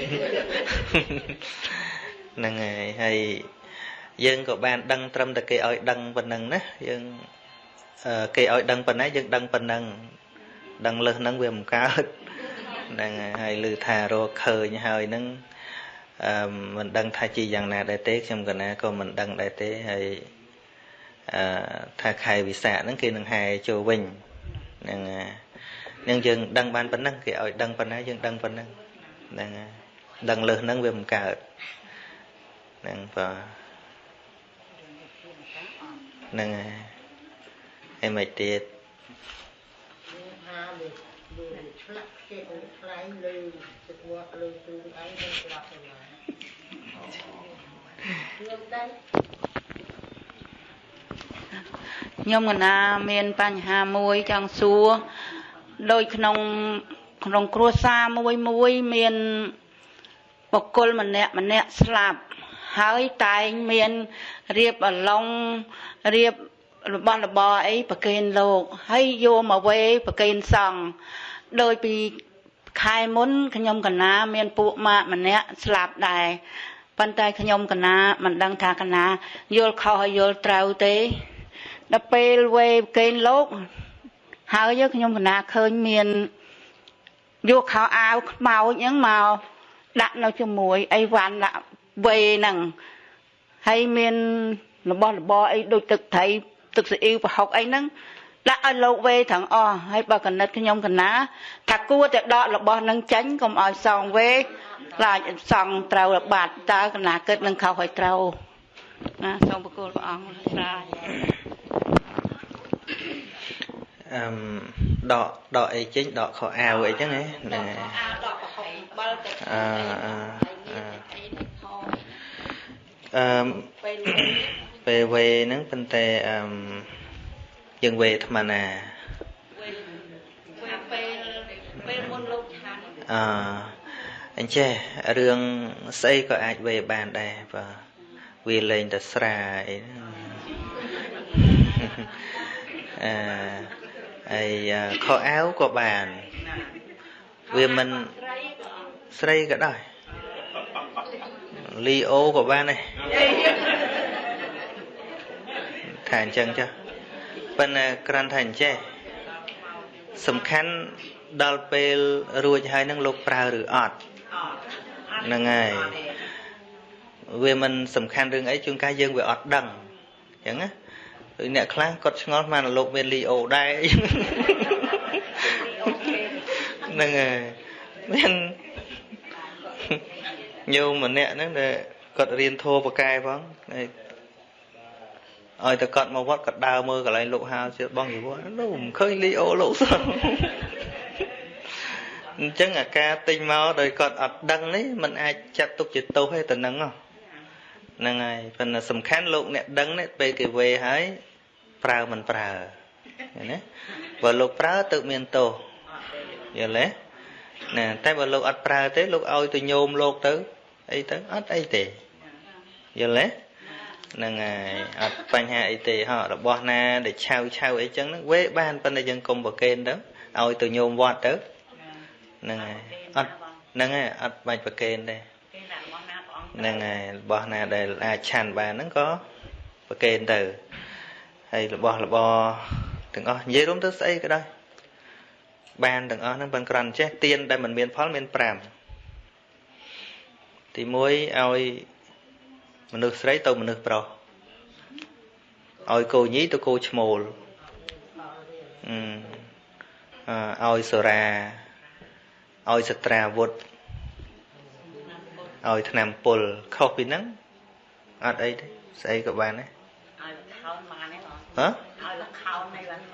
ហ្នឹងហើយហើយយើងក៏បានដឹងត្រឹមតែគេឲ្យដឹងប៉ុណ្ណឹងណាយើងគេឲ្យដឹងប៉ុណ្ណាយើងដឹងប៉ុណ្ណឹងដឹងលើសហ្នឹងវាមិនកើតហ្នឹងហើយឮថារកឃើញហើយហ្នឹងអឺមិនដឹងថាជាយ៉ាងណាដែរទេខ្ញុំកណាក៏មិនដឹងដែរទេហើយអឺថាខែវិសាខហ្នឹងគេនឹងហែចូលវិញហ្នឹងហើយនឹងយើងដឹងបានប៉ុណ្ណឹងគេឲ្យដឹងប៉ុណ្ណាយើងដឹងប៉ុណ្ណឹងហ្នឹងដឹងលើសហ្នឹងវាមិនកើត ហ្នឹងបាទហ្នឹងហើយហើយមិនទៀតហាលើលើឆ្លាក់គេខ្លែងលើទឹកវត្តលើទូអីទៅស្លាប់ទៅណាខ្ញុំកណាមានបញ្ហាមួយចង់សួរដោយក្នុងក្នុងគ្រួសារមួយមួយមានបុគ្គលម្នាក់ម្នាក់ស្លាប់ ហើយតែងមានរៀបអឡុងរៀបរបស់របរអីប្រគេនលោក ហើយយកមកវេប្រគេនសង្ឃដោយពីខែមុនខ្ញុំកណាមានពួកម៉ាក់ម្នាក់ស្លាប់ដែរប៉ុន្តែខ្ញុំកណាមិនដឹងថាកណាយល់ខុសហើយយល់ត្រូវទេដល់ពេលវេប្រគេនលោកហើយខ្ញុំកណាឃើញមានយកខោអាវខ្មោចហ្នឹងមកដាក់នៅជាមួយអីវ៉ាន់ដាក់ វេហ្នឹងហើយមានរបស់របរអីដូចទឹកត្រីទឹកស៊ីអ៊ីវប្រហុកអីហ្នឹងដាក់ឲ្យលោកវេទាំងអស់ហើយបើកណិតខ្ញុំកណាថាគួរតែដករបស់នឹងចាញ់កុំឲ្យសងវេខ្លាចសងត្រូវបាត់តើកណាគិតនឹងខុសឲ្យត្រូវណាសូមប្រគល់ព្រះអង្គស្រាយអឹមដកដកអីចេញដកខោអាវអីចឹងហ៎ណាដកប្រហុកបើទៅអឺ អឺអឺពេលវេហ្នឹងប៉ុន្តែអឺយើងវេអាត្មាណាវេពេលពេលមុនលោកឆានអឺអញ្ចេះរឿងស្អីក៏អាចវេបានដែរបាទវាលេងតែស្រាអីអឺហើយខោអាវក៏បាន វាមិនស្រីក៏ដែរ លីអូក៏បានដែរថាអញ្ចឹងចាប៉ុន្តែក្រាន់ថាអញ្ចេះសំខាន់ដល់ពេលរួចហើយនឹងលោកប្រើឬអត់ហ្នឹងហើយវាមិនសំខាន់រឿងអីជួនកាលយើងវាអត់ដឹងអញ្ចឹងណាដូចអ្នកខ្លះគាត់ឆ្ងល់មកលោកមានលីអូដែរហ្នឹងហើយមាន ញោមម្នាក់ហ្នឹងដែលគាត់រៀនធោបកែផងឲ្យតែគាត់មកវត្តគាត់ដើរមើលកន្លែងលោកហាលជាបងជីវរលោកមិនឃើញលីអូលោកសោះអញ្ចឹងអាការទិញមកដោយគាត់អត់ដឹងនេះมันអាចចាត់ទុកជាទោសទេទៅនឹងហ្នឹងហើយប៉ុន្តែសំខាន់លោកអ្នកដឹងនេះពេលគេវេហើយប្រើមិនប្រើឃើញទេបើលោកប្រើទៅមានទោសយល់ទេណាតែបើលោកអត់ប្រើទេលោកឲ្យទៅញោមលោកទៅ អីទៅអត់អីទេយល់ទេហ្នឹងហើយអត់បញ្ហាអីទេហ៎របស់ណាដែលឆៅឆៅអីចឹងហ្នឹងវេបានប៉ុន្តែយើងកុំប្រកេនទៅឲ្យទៅញោមវត្តទៅហ្នឹងហើយអត់ហ្នឹងហើយអត់បាច់ប្រកេនទេហ្នឹងហើយរបស់ណាដែលអាចឆាន់បានហ្នឹងក៏ប្រកេនទៅហើយរបស់របរទាំងអស់និយាយរួមទៅស្អីក៏ដោយបានទាំងអស់ហ្នឹងប៉ុន្តែគ្រាន់ចេះទៀនដែលមិនមានផលមាន5 ទី1ឲ្យមនុស្សស្រីទៅមនុស្សប្រុសឲ្យគោញីទៅគោឈ្មោលអឺឲ្យសូរាឲ្យសត្រាវុធឲ្យឆ្នាំពុលខុសពីហ្នឹងអត់អីទេស្អីក៏បានដែរឲ្យលខោនបានទេបងហ៎ឲ្យលខោននេះបានម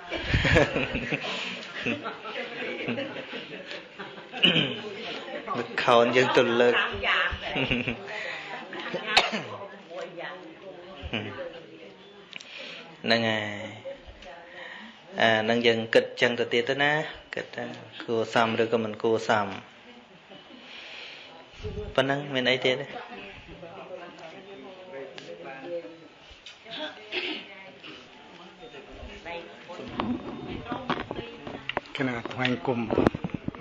កលខោនយើងទៅលើក ហ្នឹងហើយអានឹងយើងគិតចឹងទៅទៀតទៅណាគិតថាគួរសមឬក៏មិនគួរសមប៉ុណ្ណឹងមានអីទៀតទេគណៈថ្វាយគុំ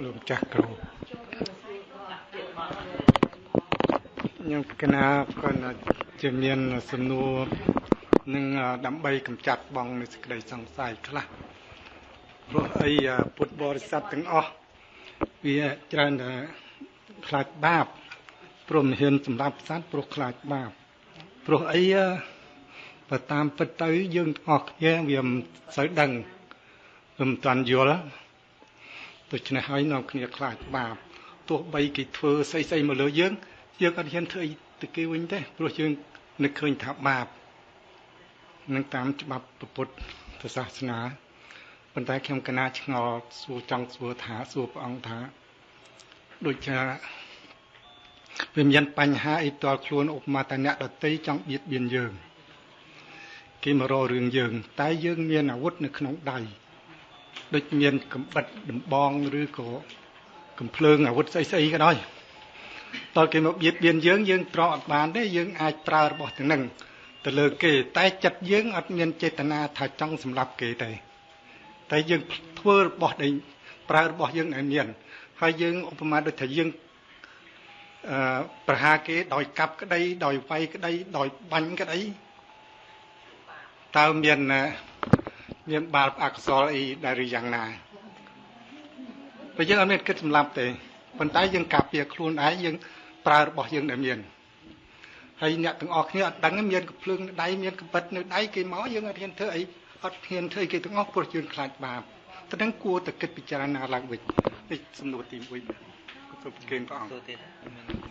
លោកចាស់គ្រូ ខ្ញុំគណៈគាត់ជាមានសំណួរនឹងដើម្បីកម្ចាត់បងនៃសេចក្តីសង្ស័យខ្លះព្រោះអីពុទ្ធបរិស័ទទាំងអស់វាច្រើនតែខ្លាចបាបព្រមហ៊ានសម្រាប់សត្វព្រោះខ្លាចបាបព្រោះអីបើតាមពិតទៅ យើងទាំងអស់គ្នាវាមិនសូវដឹងវាមិនតាន់យល់ដូច្នេះហើយនាំគ្នាខ្លាចបាបទោះបីគេធ្វើស្អីស្អីមកលើយើង យើងអត់ហ៊ានធ្វើអីទៅគេវិញទេព្រោះយើងនឹកឃើញថាបាបនឹងតាមច្បាប់ពុទ្ធសាសនាប៉ុន្តែខ្ញុំកណាឆ្ងល់សួរចង់សួរថាសួរព្រះអង្គថាដូចជាវាមានបញ្ហាអីតល់ខ្លួនឧបមាថាអ្នកដតីចង់បៀតបៀនយើងគេមករករឿងយើង តែយើងមានអាវុធនៅក្នុងដៃដូចមានកំបិតដំបងឬក៏កំភ្លើងអាវុធស្អីស្អីក៏ដោយ តើគេមកបៀតបៀនយើងយើងត្រកអត់បានទេយើងអាចប្រើរបស់ទាំងនឹងទៅលើគេតែចិត្តយើងអត់មានចេតនាថាចង់សម្លាប់គេទេតែយើងធ្វើរបស់ដែលប្រើរបស់យើងឲ្យមានហើយយើងឧបមាដូចថាយើងអឺប្រហាគេដោយកាប់ក្តីដោយវាយក្តីដោយបាញ់ក្តីតើមានមានបាបអកុសលអីដែលឬយ៉ាងណាបើយើងអត់មានគិតសម្លាប់ទេ ប៉ុន្តែយើងការពារខ្លួនឯងយើងប្រើរបស់យើងដែលមានហើយអ្នកទាំងអស់គ្នាអត់ដឹងមានកំភ្លើងនៅដៃមានកពិតនៅដៃគេមកយើងអត់ហ៊ានធ្វើអីអត់ហ៊ានធ្វើគេទាំងអស់ព្រោះយើងខ្លាចបាបតែនឹងគួរតែគិតពិចារណាឡើងវិញនេះសំណួរទី1សូមប្រគេនព្រះអង្គទូទៀត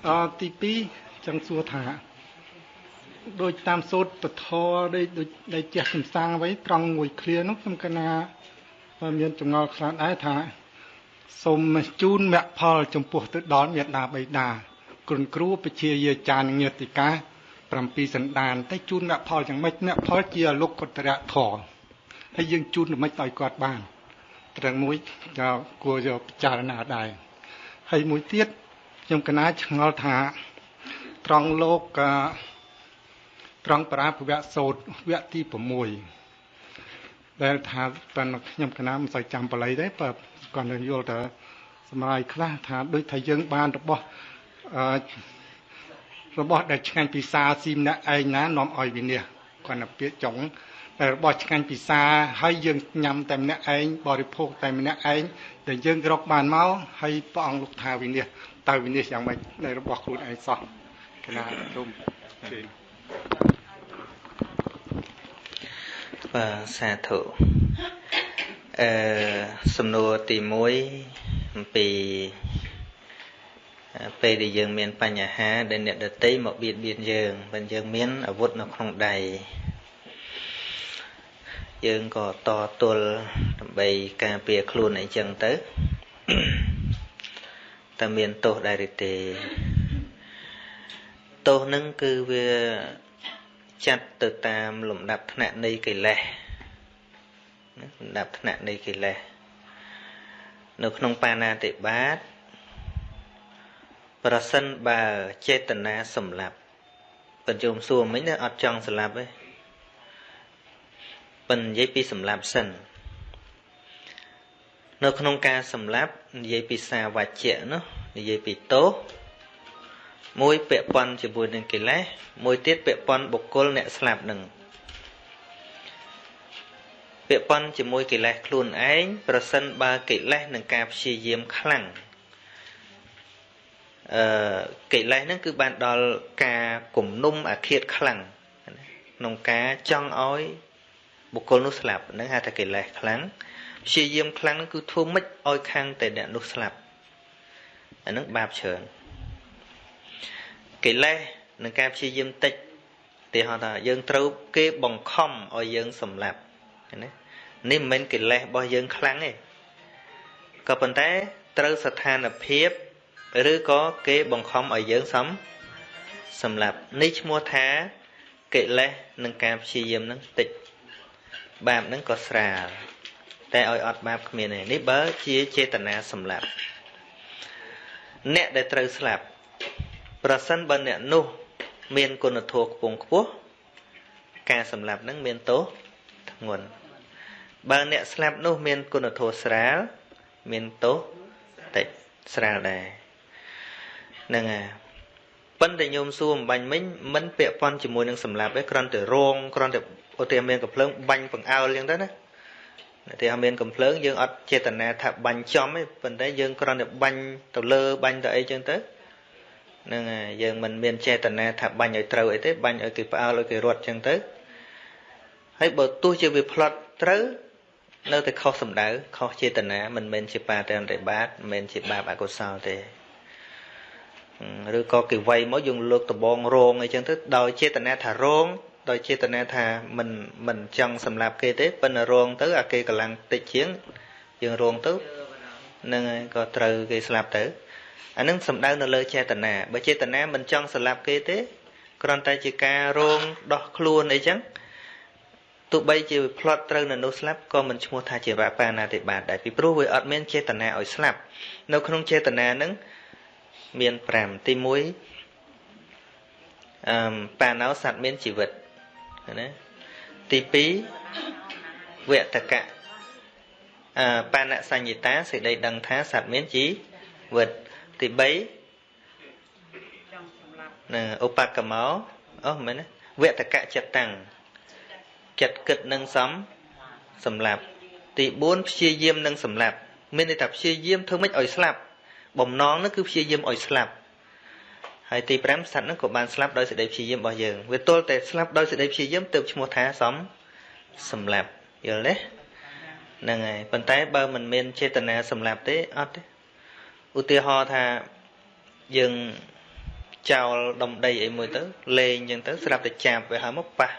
អទី2ចង់សួរថាដោយតាមសូត្រពធដូចដូចដែលចេះសំសាងអ្វីត្រង់មួយឃ្លានោះខ្ញុំកណាមានចម្ងល់ខ្លះដែរថា សូមជូនមគ្គផលចំពោះទៅដល់មេដាបៃតាគ្រុនគ្រូពជាយាចារ្យញាតិកា7សន្តានតែជូនមគ្គផលយ៉ាងម៉េចមគ្គផលជាលោកកតរៈធរហើយយើងជូនយ៉ាងម៉េចឲ្យគាត់បានត្រឹងមួយគួរយកពិចារណាដែរហើយមួយទៀតខ្ញុំកណាឆ្ងល់ថា ត្រង់លោកត្រង់ប្រាភវៈសោតវគ្គទី6ដែលថាប៉ុន្តែខ្ញុំកណាមិនសូវចាំបល័យទេបើ គាត់នឹងយល់ថាសម្រាប់ខ្លះថាដូចថាយើងបានរបស់អឺរបស់ដែលឆ្ងាញ់ពិសាស៊ីម្នាក់ឯងណានាំឲ្យវិនិច្ឆ័យគាត់ទៅពាក្យចុងតែរបស់ឆ្ងាញ់ពិសាហើយយើងញ៉ាំតែម្នាក់ឯងបរិភោគតែម្នាក់ឯងដែលយើងរកបានមកហើយព្រះអង្គលោកថាវិនិច្ឆ័យតើវិនិច្ឆ័យយ៉ាងម៉េចនៃរបស់ខ្លួនឯងសោះគណៈរុំជេរបាទសាធុ អឺសំណួរទី1អំពីពេលដែលយើងមានបញ្ហាដែលអ្នកដតីមកបៀតបៀនយើងបើយើងមានអាវុធនៅក្នុងដៃយើងក៏តទល់ដើម្បីការពារខ្លួនអីចឹងទៅតែមានទោសដែរឬទេទោសនឹងគឺវាចាត់ទៅតាមលំដាប់ថ្នាក់នៃកិលេស លំដាប់ថ្នាក់នៃកិលេសនៅក្នុងបាណាតិបាតប្រសិនបើចេតនាសម្លាប់បញ្ជុំសួរមិញណាអត់ចង់សម្លាប់ទេប៉ុន្តែនិយាយពីសម្លាប់សិននៅក្នុងការសម្លាប់និយាយពីសាវច្ចៈនោះនិយាយពីទោសមួយពាក់ព័ន្ធជាមួយនឹងកិលេសមួយទៀតពាក់ព័ន្ធបុគ្គលអ្នកស្លាប់នឹង ពាក់ព័ន្ធជាមួយកិលេសខ្លួនឯងប្រសិនបើកិលេសនឹងការព្យាយាមខ្លាំងអឺកិលេសហ្នឹងគឺបានដល់ការគំនុំអាឃាតខ្លាំងក្នុងការចង់ឲ្យបុគ្គលនោះស្លាប់ហ្នឹងហៅថាកិលេសខ្លាំងព្យាយាមខ្លាំងហ្នឹងគឺធ្វើម៉េចឲ្យខាងតែអ្នកនោះស្លាប់អាហ្នឹងបាបច្រើនកិលេសនិងការព្យាយាមតិចទីហោថាយើងត្រូវគេបង្ខំឲ្យយើងសម្លាប់ ណានេះមិនមែនកិលេសរបស់យើងខ្លាំងទេក៏ប៉ុន្តែត្រូវស្ថានភាពឬក៏គេបង្ខំឲ្យយើងសំសម្លាប់នេះឈ្មោះថាកិលេសនិងការព្យាយាមនឹងតិចបាបនឹងក៏ស្រាលតែឲ្យអត់បាបគ្មានទេនេះបើជាចេតនាសម្លាប់អ្នកដែលត្រូវស្លាប់ប្រសិនបើអ្នកនោះ មានគុណធម៌ខ្ពង់ខ្ពស់ការសម្លាប់នឹងមានទោសធ្ងន់ បើអ្នកស្លាប់នោះមានគុណធម៌ស្រាលមានទោសតិចស្រាលដែរហ្នឹងហើយប៉ុន្តែញោមសួរអំបញ្ញមិញមិនពាក់ព័ន្ធជាមួយនឹងសម្លាប់ទេគ្រាន់តែរងគ្រាន់តែឧទាហរណ៍មានកំភ្លើងបាញ់បង្អើលអញ្ចឹងទៅណាឧទាហរណ៍មានកំភ្លើងយើងអត់ចេតនាថាបាញ់ចំទេប៉ុន្តែយើងគ្រាន់តែបាញ់ទៅលើបាញ់ទៅអីអញ្ចឹងទៅហ្នឹងហើយយើងមិនមានចេតនាថាបាញ់ឲ្យត្រូវអីទេបាញ់ឲ្យគេផ្អើលឲ្យគេរត់ចឹងទៅហើយបើទោះជាវាផ្លត់ត្រូវ នៅតែខុសសម្ដៅខុសចេតនាមិនមែនជាបាតរិបាតមិនមែនជាបាបអកុសលទេឬក៏គេវាយមកយើងលើកដបងរងអីចឹងទៅដោយចេតនាថារងដោយចេតនាថាមិនមិនចង់សម្លាប់គេទេប៉ុន្តែរងទៅអាគេកម្លាំងតិចជាងយើងរងទៅនឹងហើយក៏ត្រូវគេស្លាប់ទៅអានឹងសំដៅនៅលើចេតនាបើចេតនាមិនចង់ស្លាប់គេទេគ្រាន់តែជាការរងដោះខ្លួនអីចឹង ទោះបីជាវាផ្លត់ត្រូវនៅនោះស្លាប់ក៏មិនឈ្មោះថាជាបាបាណាតិបាតដែរពីព្រោះវាអត់មានចេតនាឲ្យស្លាប់នៅក្នុងចេតនានឹងមាន5ទី1អឺបាណោសត្វមានជីវិតណាទី2វតកៈអឺបាណសញ្ញតាសេចក្តីដឹងថាសត្វមានជីវិតទី3ណាឧបកម្មោអូមែនណាវតកៈចិត្តតាំង ចិត្តគិតនឹងសំសម្លាប់ ទី4ព្យាយាមនឹងសម្លាប់ មានន័យថាព្យាយាមធ្វើម៉េចឲ្យស្លាប់ បំណងនោះគឺព្យាយាមឲ្យស្លាប់ហើយទី5សត្វហ្នឹងក៏បានស្លាប់ដោយសេចក្តីព្យាយាមរបស់យើងវាទល់តែស្លាប់ដោយសេចក្តីព្យាយាមទើបឈ្មោះថាសំសម្លាប់យល់ទេហ្នឹងហើយប៉ុន្តែបើមិនមានចេតនាសម្លាប់ទេអត់ទេឧទាហរណ៍ថាយើងចោលដុំដីអីមួយទៅលេងអញ្ចឹងទៅស្រាប់តែចាប់វាហើយមកប៉ះ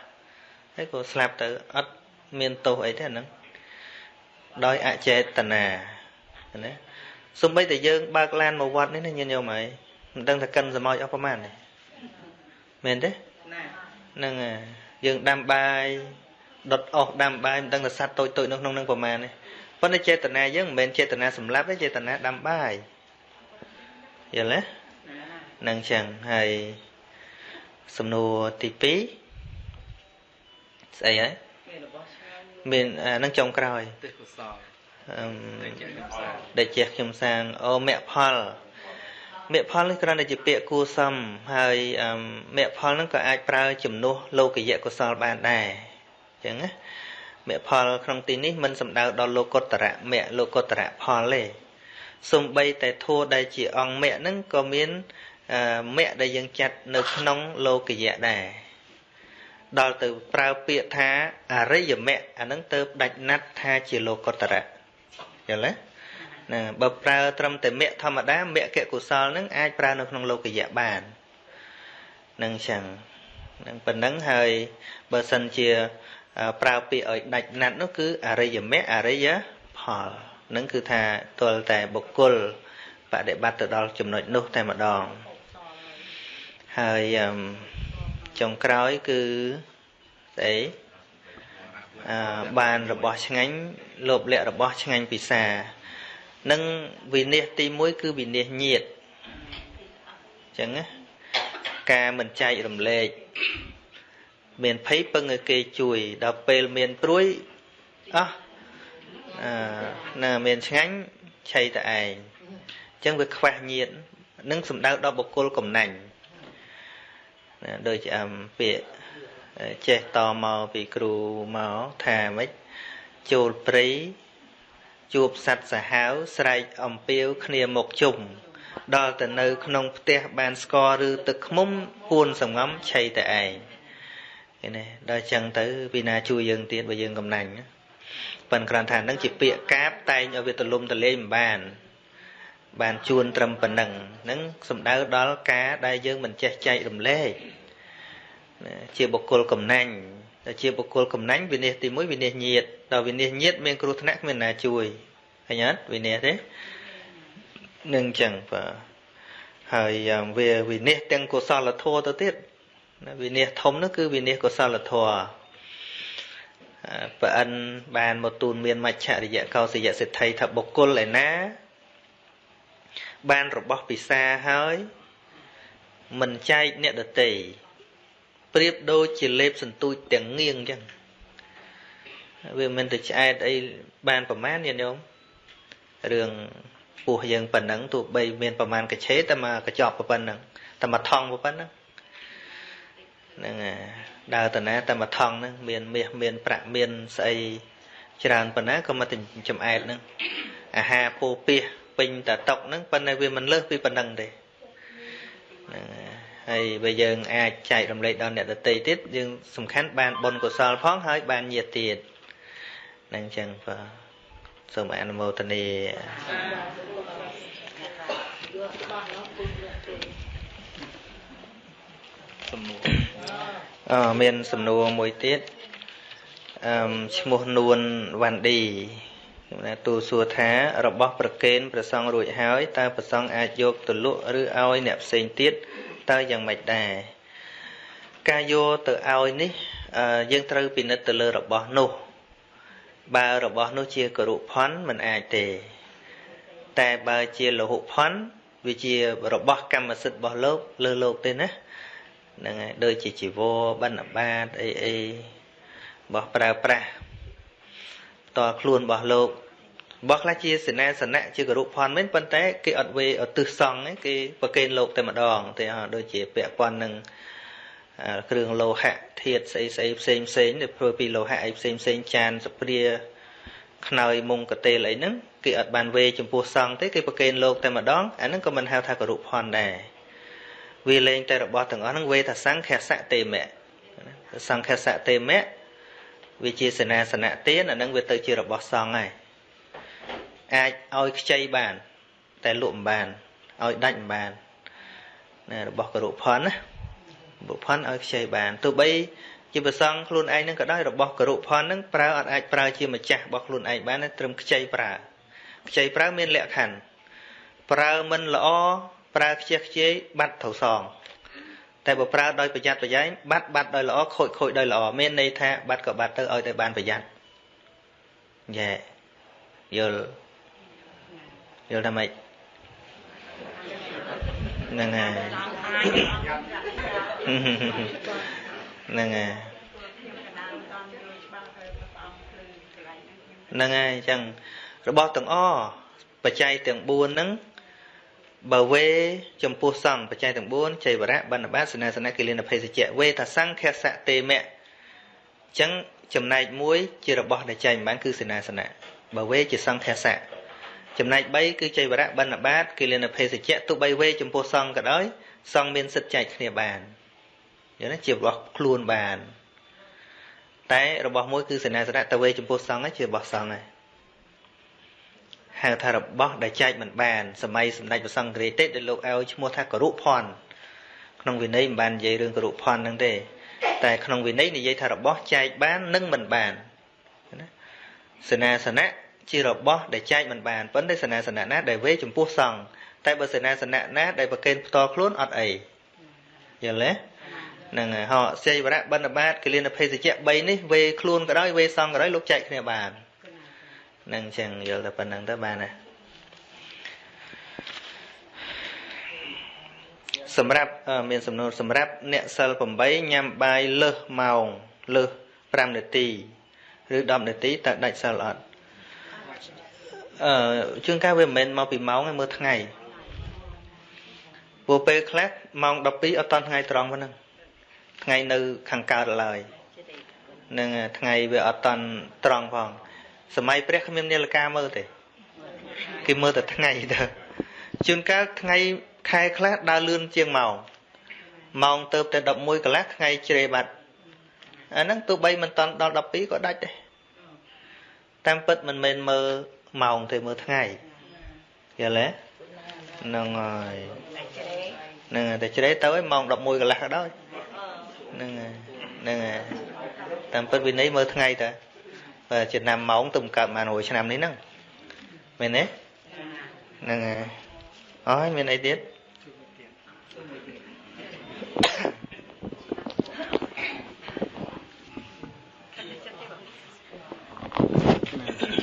ហើយក៏ស្លាប់ទៅអត់មានទោសអីទេអាហ្នឹងដោយអចេតនាណាសំបីតែយើងបើកឡានមកវត្តនេះណាញាតិញោមហើយមិនដឹងថាកិនសមោចអស់ប្រមាណទេមែនទេហ្នឹងយើងដាំបាយដុតអស់ដាំបាយមិនដឹងថាសត្វតូចតូចនៅក្នុងនឹងប្រមាណទេប៉ុន្តែចេតនាយើងមិនមែនចេតនាសម្លាប់ទេចេតនាដាំបាយយល់ទេនឹងចឹងហើយសំណួរទី2 ស្អីហើយមាននឹងចុងក្រោយទេកុសលអឺដែលជះខ្ញុំសាងអូមគ្គផលមគ្គផលនេះគ្រាន់តែជាពាក្យគួសមហើយមគ្គផលហ្នឹងក៏អាចប្រើជំនួសលោកយៈកុសលបានដែរអញ្ចឹងណាមគ្គផលក្នុងទីនេះមិនសំដៅដល់លោកុត្តរៈមគ្គលោកុត្តរៈផលទេសំបីតែធัวដែលជាអង្គមគ្គហ្នឹងក៏មានមគ្គដែលយើងចាត់នៅក្នុងលោកយៈដែរ ដល់ទៅប្រើពាក្យថាអរិយមគ្គអាហ្នឹងទៅដាច់ណាត់ថាជាលោកុត្តរៈយល់ទេណាបើប្រើត្រឹមតែមគ្គធម្មតាមគ្គកុសលហ្នឹងអាចប្រើនៅក្នុងលោកយៈបាននឹងចឹងនឹងប៉ុណ្ណឹងហើយបើសិនជាប្រើពាក្យឲ្យដាច់ណាត់នោះគឺអរិយមគ្គអរិយផលនឹងគឺថាទល់តែបុគ្គលបដិបត្តិទៅដល់ចំណុចនោះតែម្ដងហើយ ចុងក្រោយគឺស្អីអឺបានរបស់ឆ្ងាញ់លោបលៈរបស់ឆ្ងាញ់ពិសានិងវិនិច្ឆ័យទី1គឺវិនិច្ឆ័យញាតអញ្ចឹងណាការមិនចែករំលែកមានភ័យពឹងឲ្យគេជួយដល់ពេលមានព្រួយអោះអឺណាមានឆ្ងាញ់ឆៃតែឯងអញ្ចឹងវាខ្វះញាតនឹងសំដៅដល់បុគ្គលកំណាញ់ ណាដូចជាអមពាក្យចេះតមកពីគ្រូមកថាម៉េចចូលព្រៃជួបសัตว์សាហាវស្រែកអំពាវគ្នាមកជុំដល់ទៅនៅ ក្នុងផ្ទះបានស្ករឬទឹកខ្មុំពួនសំងំឆៃតែឯងឃើញទេដល់ចឹងទៅពីណាជួយយើងទៀតបើយើងកំណាញ់ប៉ិនគ្រាន់ថានឹងជាពាក្យកាបតែងឲ្យវាទលំទលេងមិនបាន បានជួនត្រឹមប៉ុណ្ណឹងនឹងសំដៅដល់ការដែលយើងមិនចេះចែករំលែកជាបុគ្គលកំណាញ់តែជាបុគ្គលកំណាញ់វិនិច្ឆ័យទី1វិនិច្ឆ័យញាតដល់វិនិច្ឆ័យញាតមានគ្រោះថ្នាក់គ្មានណាជួយឃើញអត់វិនិច្ឆ័យទេនឹងចឹងបាទហើយវាវិនិច្ឆ័យទាំងកុសលធម៌ទៅទៀតវិនិច្ឆ័យធំនោះគឺវិនិច្ឆ័យកុសលធម៌ប្រអិនបានមកទូនមានមច្ឆរិយៈកោសយៈសិទ្ធិថាបុគ្គលឯណា បានរបស់ពិសាហើយមិនចែកអ្នកដតីប្រៀបដូចជាលេបសន្ទូចទាំងងៀងអញ្ចឹងវាមិនទៅឆ្អែតអីបានប្រមាណញាតិញោមរឿងពោះយើងប៉ុណ្ណឹងទោះបីមានប្រមាណកឆេតែមកកញ្ចប់ប៉ុណ្ណឹងតែមកថងប៉ុណ្ណឹងហ្នឹងដើរតាណាតែមកថងហ្នឹងមានមាសមានប្រាក់មានស្អីច្រើនប៉ុណ្ណាក៏មកទៅចំអែតហ្នឹងអាហារពោពាស ពេញតែតុកហ្នឹងប៉ុន្តែវាមិនលើសពីប៉ុណ្ណឹងទេហ្នឹងហើយបើយើងអាចចែករំលែកដល់អ្នកដទៃទៀតយើងសំខាន់បានបុណ្យកុសលផងហើយបានញាតិទៀតនឹងចឹងបាទសូមអនុមោទនាសំណួរអឺមានសំណួរមួយទៀតអឺឈ្មោះនួនវ៉ាន់ឌី ណាទូសួរថារបស់ប្រកេនប្រសងរួចហើយតើប្រសងអាចយកទៅលក់ឬឲ្យអ្នកផ្សេងទៀតតើយ៉ាងម៉េចដែរការយកទៅឲ្យនេះយើងត្រូវពិនិត្យទៅលើរបស់នោះបើរបស់នោះជាករុផន់មិនអាចទេ តែបើជាលហុផន់វាជារបស់កម្មសិទ្ធិរបស់លោកលើលោកទេណាហ្នឹងហើយដូចជាជីវរបណ្ឌបាតអីអីរបស់ប្រើប្រាស់ តខ្លួនរបស់លោករបស់ខ្លះជាសេនាសនៈជាគរុផនមែនប៉ុន្តែគេអត់វេអត់ទឹះសង់គេប្រគេនលោកតែម្ដងទេដូចជាពាក់ព័ន្ធនឹងគ្រឿងលោហៈធាតុស្អីស្អីផ្សេងផ្សេងដែលធ្វើពីលោហៈអីផ្សេងផ្សេងចានសព្រាខ្នើយមុងកតេលអីហ្នឹងគេអត់បានវេចំពោះសង់ទេគេប្រគេនលោកតែម្ដងអាហ្នឹងក៏មិនហៅថាគរុផនដែរវាលែងតែរបស់ទាំងអស់ហ្នឹងវេថាសង្ខសៈទេមៈសង្ខសៈទេមៈ វាជាសេនាសនៈទានអាហ្នឹងវាទៅជារបស់សង្ឃហើយអាចឲ្យខ្ចីបាន តែលក់មិនបានឲ្យដាច់មិនបានណារបស់ករុផនណាបុផនឲ្យខ្ចីបានទោះបីជាប្រសងខ្លួនឯងនឹងក៏ដោយរបស់ករុផននឹងប្រើអត់អាចប្រើជាម្ចាស់របស់ខ្លួនឯងបានត្រឹមខ្ចីប្រើខ្ចីប្រើមានលក្ខខណ្ឌប្រើមិនល្អប្រើខ្ជះខ្ជាយបាត់ត្រូវសង តែបើប្រើដោយប្រយ័ត្នប្រយែងបាត់បាត់ដោយល្អខូចខូចដោយល្អមានន័យថាបាត់ក៏បាត់ទៅឲ្យតែបានប្រយ័ត្នយេយល់យល់ថាម៉េចហ្នឹងហើយហ្នឹងហើយហ្នឹងហើយអញ្ចឹងរបស់ទាំងអបច្ច័យទាំង4ហ្នឹង បើវេចំពោះសង្ឃបច្ច័យទាំង4ចៃវរៈបណ្ឌបាតសនាសនៈគិលានភេសជ្ជៈវេថាសង្ឃសៈទេមៈអញ្ចឹងចំណែកមួយជារបស់ដែលចែកមិនបានគឺសេនាសនៈបើវេជាសង្ឃសៈចំណែក3គឺចៃវរៈបណ្ឌបាតគិលានភេសជ្ជៈទោះបីវេចំពោះសង្ឃក៏ដោយសង្ឃមានសិទ្ធិចែកគ្នាបានយល់ទេជារបស់ខ្លួនបានតែរបស់មួយគឺសេនាសនៈតវេចំពោះសង្ឃជារបស់សង្ឃហើយ ហៅថារបស់ដែលចែកមិនបានសម័យសម្ដេចព្រះសង្ឃរាជទេដែលលោកឲ្យឈ្មោះថាករុផនក្នុងវិន័យមិនបាននិយាយរឿងករុផនហ្នឹងទេ តែក្នុងវិន័យនិយាយថារបស់ចែកបាននិងមិនបានណាសេនាសនៈជារបស់ដែលចែកមិនបានប៉ុន្តែសេនាសនៈណាដែលវេចំពោះសង្ឃតែបើសេនាសនៈណាដែលប្រកេនផ្ទាល់ខ្លួនអត់អីយល់ទេហ្នឹងហើយហោសេវរៈបណ្ឌបាតគលានភេសជ្ជៈ3នេះវេខ្លួនក៏ដោយវេសង្ឃក៏ដោយលោកចែកគ្នាបាន នឹងចឹងយល់តែប៉ុណ្្នឹងទៅបានណាសម្រាប់មានសំណួរសម្រាប់អ្នកសិល8ញ៉ាំបាយលើសម៉ោងលើស5នាទីឬ10នាទីតើដាច់សិលអត់អឺជួនកាលវាមិនមែនមកពីម៉ោងទេមើលថ្ងៃព្រោះពេលខ្លះម៉ោង12អត់តន់ថ្ងៃត្រង់ប៉ុណ្ណឹងថ្ងៃនៅខាងកើតឡើយនឹងថ្ងៃវាអត់តន់ត្រង់ផង សម័យព្រះគ្មាននាឡិកាមើលទេគេមើលតែថ្ងៃទៅជួនកាលថ្ងៃខែខ្លះដើរលឿនជាងម៉ោងម៉ោងទៅតែ11កន្លះថ្ងៃជ្រេបាត់អាហ្នឹងទោះបីមិនតាន់ដល់12ក៏ដាច់ដែរតាមពិតមិនមែនមើលម៉ោងទេមើលថ្ងៃយល់ទេហ្នឹងហើយហ្នឹងតែជ្រេទៅឲ្យម៉ោង11កន្លះក៏ដោយហ្នឹងហើយហ្នឹងហើយតាមពិតវិន័យមើលថ្ងៃតើ ចំណាំម៉ោងទៅកើតបាន100ឆ្នាំនេះហ្នឹងមែនទេហ្នឹងហើយអស់ហើយមានអីទៀត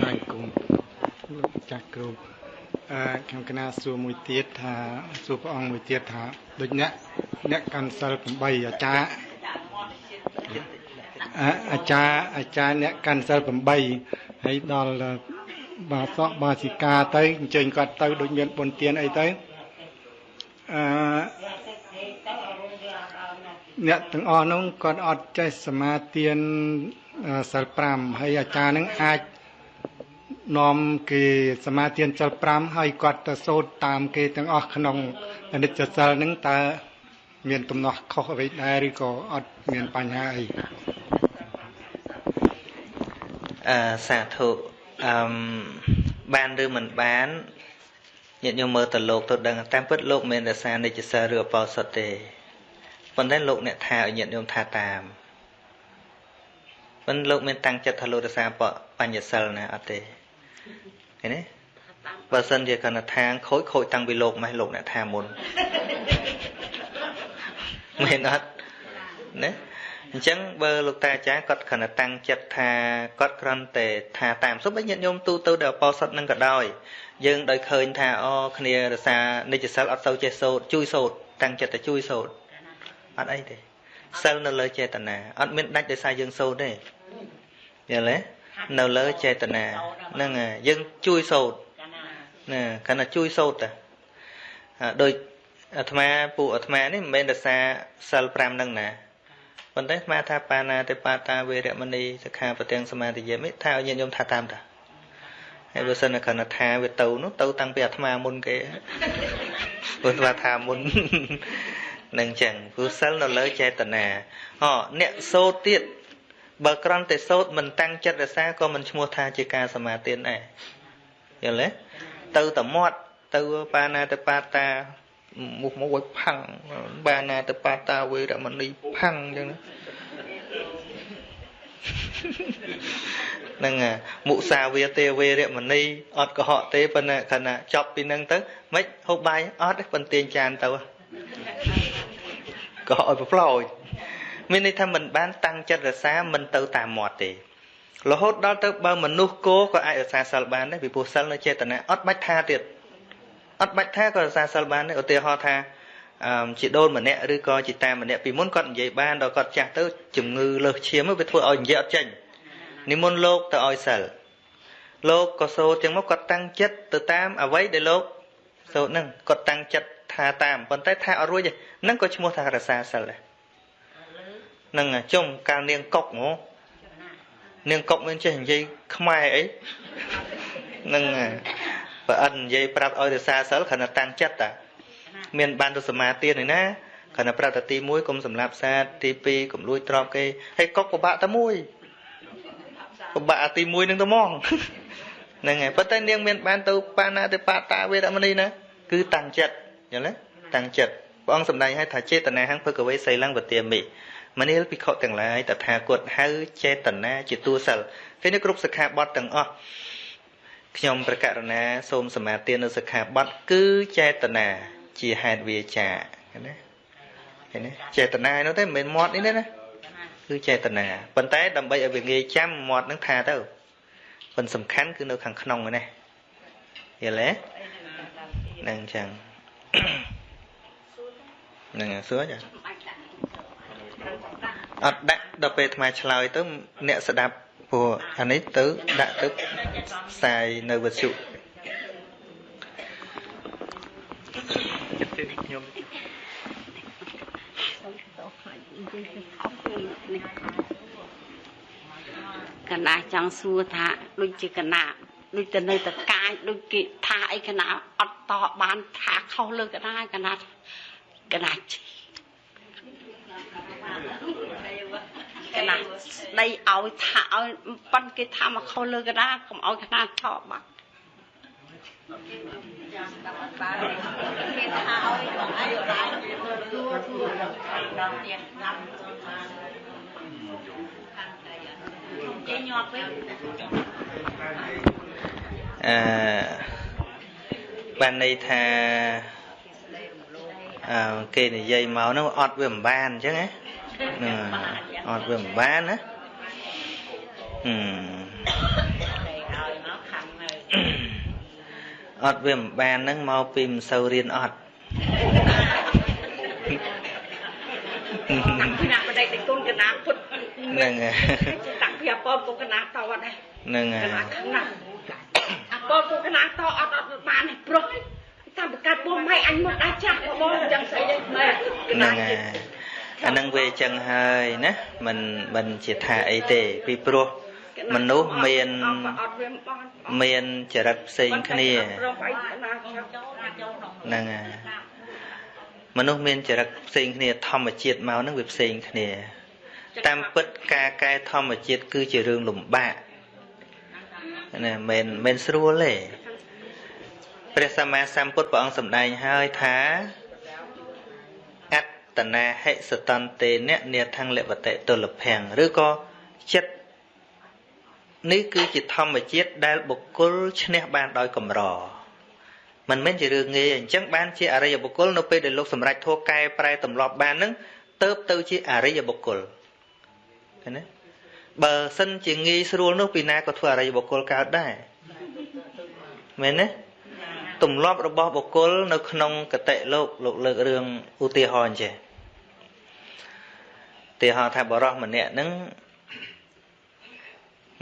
ចាញ់គុំលោកចាស់គ្រូអឺខ្ញុំកណាសួរមួយទៀតថាសួរព្រះអង្គមួយទៀតថាដូចអ្នកអ្នកកាន់សិល8អាចារ្យ អាចារ្យអាចារ្យអ្នកកាន់សិល8ហើយដល់បាសកបាសិកាទៅអញ្ជើញគាត់ទៅដូចមានបុណ្យទានអីទៅអឺអ្នកទាំងអស់នោះគាត់អត់ចេះសមាទានសិល5ហើយអាចារ្យនឹងអាចនាំគេសមាទានសិល5ហើយគាត់ទៅសូត្រតាមគេទាំងអស់ក្នុងអនិច្ចសិលនឹងតើមានទំនាស់ខុសអ្វីដែរឬក៏អត់មានបញ្ហាអី អឺសាធុអឺបានឬមិនបានញាតិញោមមើលទៅលោកទៅដឹងតាមពិតលោកមិនរសានិច្ចសិលឬអបោសុតទេប៉ុន្តែលោកអ្នកថាឲ្យញាតិញោមថាតាមប៉ុន្តែលោកមានតាំងចិត្តថាលោករសាបញ្ញសិលណាអត់ទេឃើញទេបើសិនជាកណ្ណថាងខូចខូចតាំងពីលោកម៉េះលោកអ្នកថាមុនមែនអត់ណា អញ្ចឹងបើលោកតាអាចារ្យគាត់គ្រាន់តែតាំងចិត្តថាគាត់គ្រាន់តែថាតាមសុបញាតិញោមទូទៅដល់អបោសុតនឹងក៏ដោយយើងដោយឃើញថាអូគ្នារសានិច្ចសិលអត់ទៅចេះសូត្រជួយសូត្រតាំងចិត្តតែជួយសូត្រអត់អីទេសិលនៅលើចេតនាអត់មានដាច់ដោយសារយើងសូត្រទេយល់ទេនៅលើចេតនាហ្នឹងយើងជួយសូត្រណាគ្រាន់តែជួយសូត្រតែដូចអាត្មាពួកអាត្មានេះមិនមែនដោយសារសិល5ហ្នឹងណា ប៉ុន្តែស្មាថាបាណាតិបាតាវេរមណីសិក្ខាបទាំងសមាធិយមិថាឲ្យញាតិញោមថាតាមតាហើយបើសិនគ្រាន់តែថាវាទៅនោះទៅតាំងពីអាត្មាមុនគេព្រោះស្មាថាមុននឹងចឹងព្រោះសិលនៅលើចេតនាអអ្នកសូត្រទៀតបើក្រំតែសូត្រមិនតាំងចិត្តរសាក៏មិនឈ្មោះថាជាការសមាទានដែរយល់ទេទៅតែមាត់ទៅបាណាទៅបាតា មុខមកវៃផាំងបាណាទៅបាតាវេរមណីផាំងអញ្ចឹងហ្នឹងមុសាវាទេវេរមណីអត់កុហកទេប៉ុន្តែខណៈចប់ពីហ្នឹងទៅមិនហូបបាយអត់ទេប៉ុន្តែចានទៅកុហកឲ្យប្រផ្លោចមានន័យថាមិនបានតាំងចិត្តរសាមិនទៅតាមមាត់ទេរហូតដល់ទៅបើមនុស្សគោក៏អាចរសាសិលបានដែរពីព្រោះសិលនៅចេតនាអត់បាច់ថាទៀត អត់បាច់ថាក៏រសាសិលបានដែរឧទាហរណ៍ថាអឺជាដូនម្នាក់ឬក៏ជាតាម្នាក់ពីមុនគាត់និយាយបានដល់គាត់ចាស់ទៅជំងឺលើសឈាមវាធ្វើឲ្យនិយាយអត់ចេញនិមន្តលោកទៅឲ្យសិលលោកក៏សូត្រចឹងមកគាត់តាំងចិត្តទៅតាមអ្វីដែលលោកសូត្រហ្នឹងគាត់តាំងចិត្តថាតាមប៉ុន្តែថាអត់រួចទេហ្នឹងក៏ឈ្មោះថារសាសិលដែរហ្នឹងចុំកាលនាងកុកហ្មងនាងកុកមិនចេះនិយាយខ្មែរអីហ្នឹង បើអិននិយាយប្រាប់ឲ្យរសាសិលគ្រាន់តែតាំងចិត្តតាមានបានទៅសមាទានឯណាគ្រាន់តែប្រាប់តែទី1កុំសម្លាប់សាទទី2កុំលួចទ្រព្យគេហើយកុកពិបាកតែមួយពិបាកទី1នឹងទៅហ្មងហ្នឹងហើយប៉ុន្តែនាងមានបានទៅបាណាទៅបាតាវេរមណីណាគឺតាំងចិត្តយល់ទេតាំងចិត្តព្រះអង្គសម្ដែងឲ្យថាចេតនាហង្ភកវេសីលੰវទាមិមនាលភិក្ខុទាំងឡាយតថាគតហៅចេតនាជាតួសិលគេនេះគ្រប់សិក្ខាបទទាំងអស់ ខ្ញុំប្រកាសណាសូមសមាទាននៅសិក្ខាបទគឺចេតនាជាហេតុវាចាឃើញទេឃើញទេចេតនានោះទេមិនមែនមាត់នេះទេណាគឺចេតនាប៉ុន្តែដើម្បីឲ្យវាងាយចាំមាត់នឹងថាទៅប៉ុន្តែសំខាន់គឺនៅខាងក្នុងហ្នឹងណាយល់ទេហ្នឹងអញ្ចឹងហ្នឹងសួរចាអត់ដាក់ដល់ពេលអាត្មាឆ្លើយទៅអ្នកស្ដាប់ ព្រោះអានេះទៅដាក់ទៅផ្សាយនៅវិទ្យុចិត្តខ្ញុំកណាចង់សួរថាដូចជាកណាដូចទៅនៅតកាយដូចគេថាអីកណាអត់តបានថាខុសលើកណាកណាកណា កណាស្ដីឲ្យថាឲ្យប៉ុនគេថាមកខុសលើកណាកុំឲ្យកណាឆោបបាត់គេថាឲ្យអីបានទួទួដល់ទៀតណាំចេញញាប់វិញអឺបានន័យថាអឺគេនិយាយមកនោះអត់វាមិនបានអញ្ចឹងណា អត់វាមិនបានណាហឹមអត់វាមិនបានហ្នឹងមកពីមិនសូវរៀនអត់គណៈបដិតិគុណគណៈពុទ្ធហ្នឹងហើយតាំងពីអពមគុណគណៈតអត់ដែរហ្នឹងហើយគណៈខ្លាំងអពមគុណគណៈតអត់អត់បានទេប្រុសតាមប្រកាសបងម៉ែអញមកដាច់ចាស់បងអញ្ចឹងស្អីទេម៉ែហ្នឹងហើយ អានឹងវាអញ្ចឹងហើយណាមិនមិនជាថាអីទេពីព្រោះមនុស្សមានមានចរិតផ្សេងគ្នាហ្នឹងហើយមនុស្សមានចរិតផ្សេងគ្នាធម្មជាតិមកហ្នឹងវាផ្សេងគ្នា តាមពិតការកែធម្មជាតិគឺជារឿងលំបាកណាមិនមិនស្រួលទេព្រះសម្មាសម្ពុទ្ធព្រះអង្គសម្ដែងហើយថាអ ត្តនាហិសតន្តេនៈនេថੰលវតិទុលភੰឬក៏ចិត្តនេះគឺជាធម្មជាតិដែលបុគ្គលឈ្នះបានដោយកម្រមិនមែនជារឿងងាយអញ្ចឹងបានជាអរិយបុគ្គលនៅពេលដែលលោកសម្រេចធោះកែប្រែទម្លាប់បាននឹងទៅទៅជាអរិយបុគ្គលឃើញទេបើសិនជាងាយស្រួលនោះពីណាក៏ធ្វើអរិយបុគ្គលកើតដែរមែនទេទម្លាប់របស់បុគ្គលនៅក្នុងកតិលោកលោកលើករឿងឧទាហរណ៍អញ្ចេះឧ ទាហរណ៍ថាបរោះម្នាក់ហ្នឹង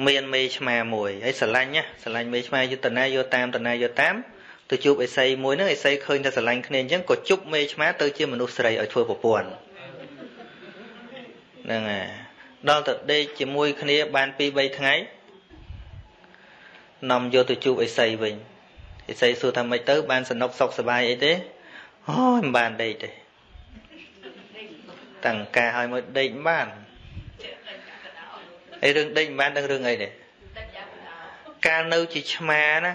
មានមេឆ្មាមួយហើយស្រឡាញ់ណាស្រឡាញ់មេឆ្មាយុតនាយកតាមតនាយកតាមទៅជួបអេសីមួយហ្នឹងអេសីឃើញតែស្រឡាញ់គ្នាអញ្ចឹងក៏ជប់មេឆ្មាទៅជាមនុស្សស្រីឲ្យធ្វើប្រពន្ធហ្នឹងហើយដល់ទៅដេកជាមួយគ្នាបាន2 3ថ្ងៃនាំយកទៅជួបអេសីវិញអេសីសួរថាម៉េចទៅបានសនុកសុខសប្បាយអីទេអូយមិនបានដេកទេ តាំងការឲ្យមកដេកបានអីរឿងដេកមិនបានដឹងរឿងអីទេកាលនៅជាឆ្មាណា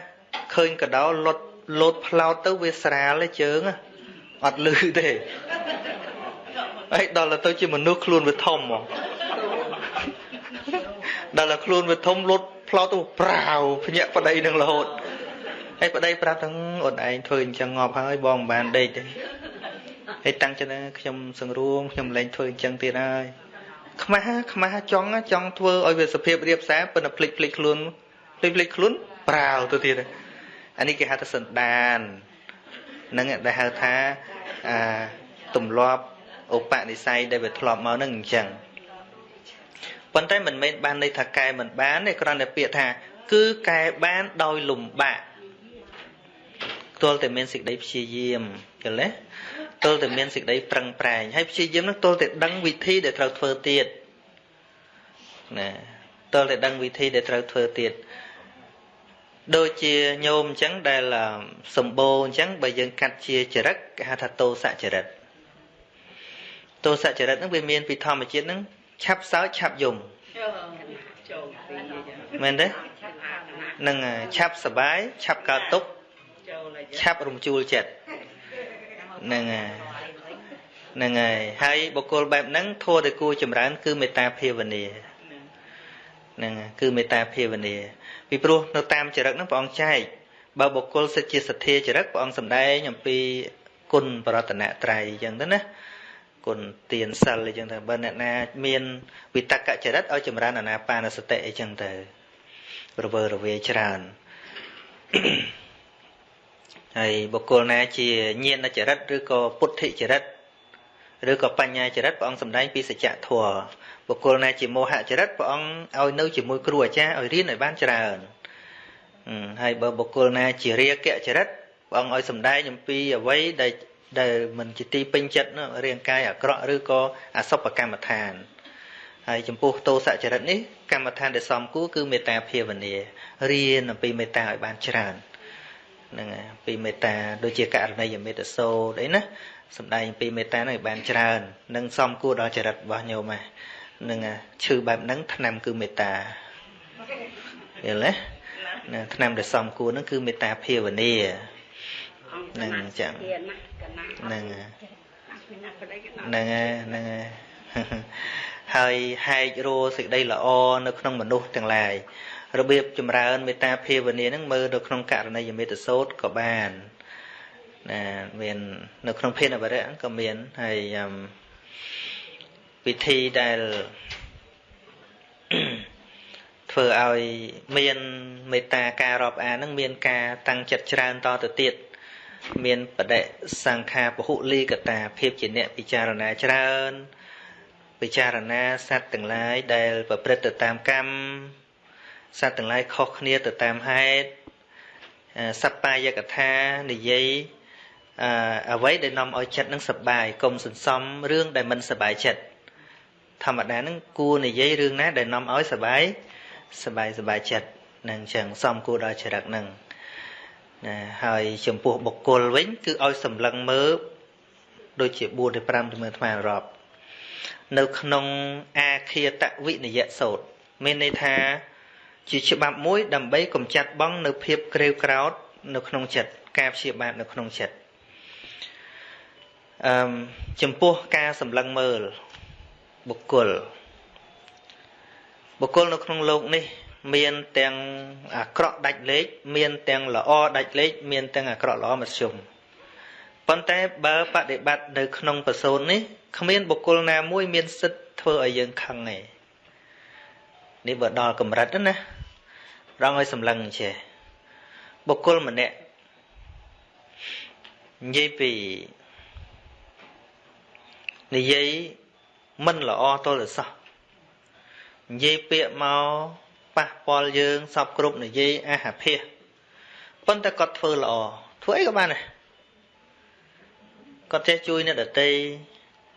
ឃើញកដោលុតលោតផ្លោតទៅវាស្រាលទេជើងអត់លឺទេហើយដល់ទៅជាមនុស្សខ្លួនវាធំហ្មងដល់តែខ្លួនវាធំលុតផ្លោតទៅប្រាវភ្ញាក់ប្តីនឹងរហូតហើយប្តីប្រាប់ថាអូនឯងធ្វើអញ្ចឹងងាប់ហើយបងមិនបានដេកទេ ហើយតាំងចិត្តខ្ញុំសង្រួមខ្ញុំលែងធ្វើអញ្ចឹងទៀតហើយខ្មាស់ខ្មាស់ចង់ចង់ធ្វើឲ្យវាសភាពរៀបសារប៉ុន្តែភ្លេចភ្លេចខ្លួនភ្លេចភ្លេចខ្លួនប្រាវទៅទៀតអានេះគេហៅថាសន្តាននឹងដែលហៅថាអាទម្លាប់ឧបនិស្ស័យដែលវាធ្លាប់មកនឹងអញ្ចឹងប៉ុន្តែមិនមែនបានន័យថាកែមិនបានទេគ្រាន់តែពាក្យថា គឺកែបានដោយលំបាកទល់តែមានសេចក្តីព្យាយាមយល់ទេ ទល់តែមានសេចក្តីប្រឹងប្រែងហើយព្យាយាមនោះទល់តែដឹងវិធីដែលត្រូវធ្វើទៀតណាទល់តែដឹងវិធីដែលត្រូវធ្វើទៀតដូចជាញោមអញ្ចឹងដែលសម្បូរអញ្ចឹងបើយើងកាត់ជាចរិតគេហៅថាតោសចរិតតោសចរិតហ្នឹងវាមានពីធម្មជាតិហ្នឹងឆាប់សើចឆាប់យំមែនទេនឹងឆាប់សបាយឆាប់កើតទុក្ខឆាប់រំជួលចិត្ត ហ្នឹងហើយហ្នឹងហើយហើយបុគ្គលបែបហ្នឹងធัวតែគួរចម្រើន គឺមេត្តាភាវនាហ្នឹងគឺមេត្តាភាវនាពីព្រោះនៅតាមចរិតហ្នឹងព្រះអង្គចែកបើបុគ្គលសិទ្ធជាសទ្ធាចរិតព្រះអង្គសម្ដែងអំពីគុណបរតនត្រ័យអញ្ចឹងទៅណាគុណទានសិលអញ្ចឹងទៅបើអ្នកណា មានវិតកចរិតឲ្យចម្រើនអាណាបាណសតិអញ្ចឹងទៅរវើរវាយច្រើន ហើយបុគ្គលណាជាញាណចរិតឬក៏ពុទ្ធិចរិតឬក៏បញ្ញាចរិតព្រះអង្គសម្ដែងពីសច្ចធម៌បុគ្គលណាជាមោហចរិតព្រះអង្គឲ្យនៅជាមួយគ្រូអាចារ្យឲ្យរៀនឲ្យបានច្រើនហើយបើបុគ្គលណាជារាគៈចរិតព្រះអង្គឲ្យសម្ដែងអំពីអ្វីដែលដែលមិនជាទីពេញចិត្តរាងកាយអាក្រក់ឬក៏អសុបកម្មដ្ឋានហើយចំពោះតោសចរិតនេះកម្មដ្ឋានដែលសំគួរគឺមេត្តាភាវនារៀនអំពីមេត្តាឲ្យបានច្រើន ហ្នឹងពីមេត្តាដូចជាករណីយមេត្តសោតអីណាសំដែងពីមេត្តានឹងឲ្យបានច្រើននិងសំគួរដល់ចរិតរបស់ញោមហ្នឹងឈឺបែបហ្នឹងថ្នាំគឺមេត្តាយល់ទេណាថ្នាំដែលសំគួរហ្នឹងគឺមេត្តាភាវនាហ្នឹងអញ្ចឹងហ្នឹងហ្នឹងហ្នឹងហើយហែករោសេចក្តីល្អនៅក្នុងមនុស្សទាំងឡាយ របៀបចម្រើនមេត្តាភាវនានឹងមើលនៅក្នុងករណីយមេត្តសោតក៏បានណាមាននៅក្នុងភានអវរៈក៏មានហើយវិធីដែលធ្វើឲ្យមានមេត្តាការរាប់អាននឹងមានការតាំងចិត្តច្រើនតទៅទៀតមានបដិសង្ខាពហុលីកតាភាពជាអ្នកពិចារណាច្រើនពិចារណាសត្វទាំងឡាយដែលប្រព្រឹត្តទៅតាមកម្ម សត្វទាំងឡាយខុសគ្នាទៅតាមហេតុសប្បាយកថានិយាយអ្វីដែលនាំឲ្យចិត្តនឹងសប្បាយកុំសន្សំរឿងដែលមិនសប្បាយចិត្តធម្មតានឹងគួរនិយាយរឿងណាដែលនាំឲ្យសប្បាយសប្បាយសប្បាយចិត្តនឹងចឹងសំគួរដល់ចរិតនឹងណាហើយចំពោះបុគ្គលវិញគឺឲ្យសម្លឹងមើលដូចជា4ទៅ5ទៅមើលថ្មរាប់នៅក្នុងអាឃាតវិនយសោតមានន័យថា ជាច្បាប់មួយដើម្បីកម្ចាត់បងនៅភាពក្រេវក្រោតនៅក្នុងចិត្តការព្យាបាទនៅក្នុងចិត្តអឺចំពោះការសម្លឹងមើលបុគ្គលបុគ្គលនៅក្នុងโลกនេះ មានទាំងអាក្រក់ដាច់លេខមានទាំងល្អដាច់លេខមានទាំងអាក្រក់ល្អមធ្យមប៉ុន្តែបើបដិបត្តិនៅក្នុងបសូននេះគ្មានបុគ្គលណាមួយមានសិទ្ធធ្វើឲ្យយើងខឹងទេនេះបើដល់កម្រិតណា រងឲ្យសម្លឹងចេះបុគ្គលម្នាក់និយាយពីនិយាយមិនល្អទល់សោះនិយាយពាក្យមកប៉ះពាល់យើងសពគ្រប់និយាយអហភិះប៉ុន្តែគាត់ធ្វើល្អធ្វើអីក៏បានដែរគាត់ចេះជួយអ្នកដតី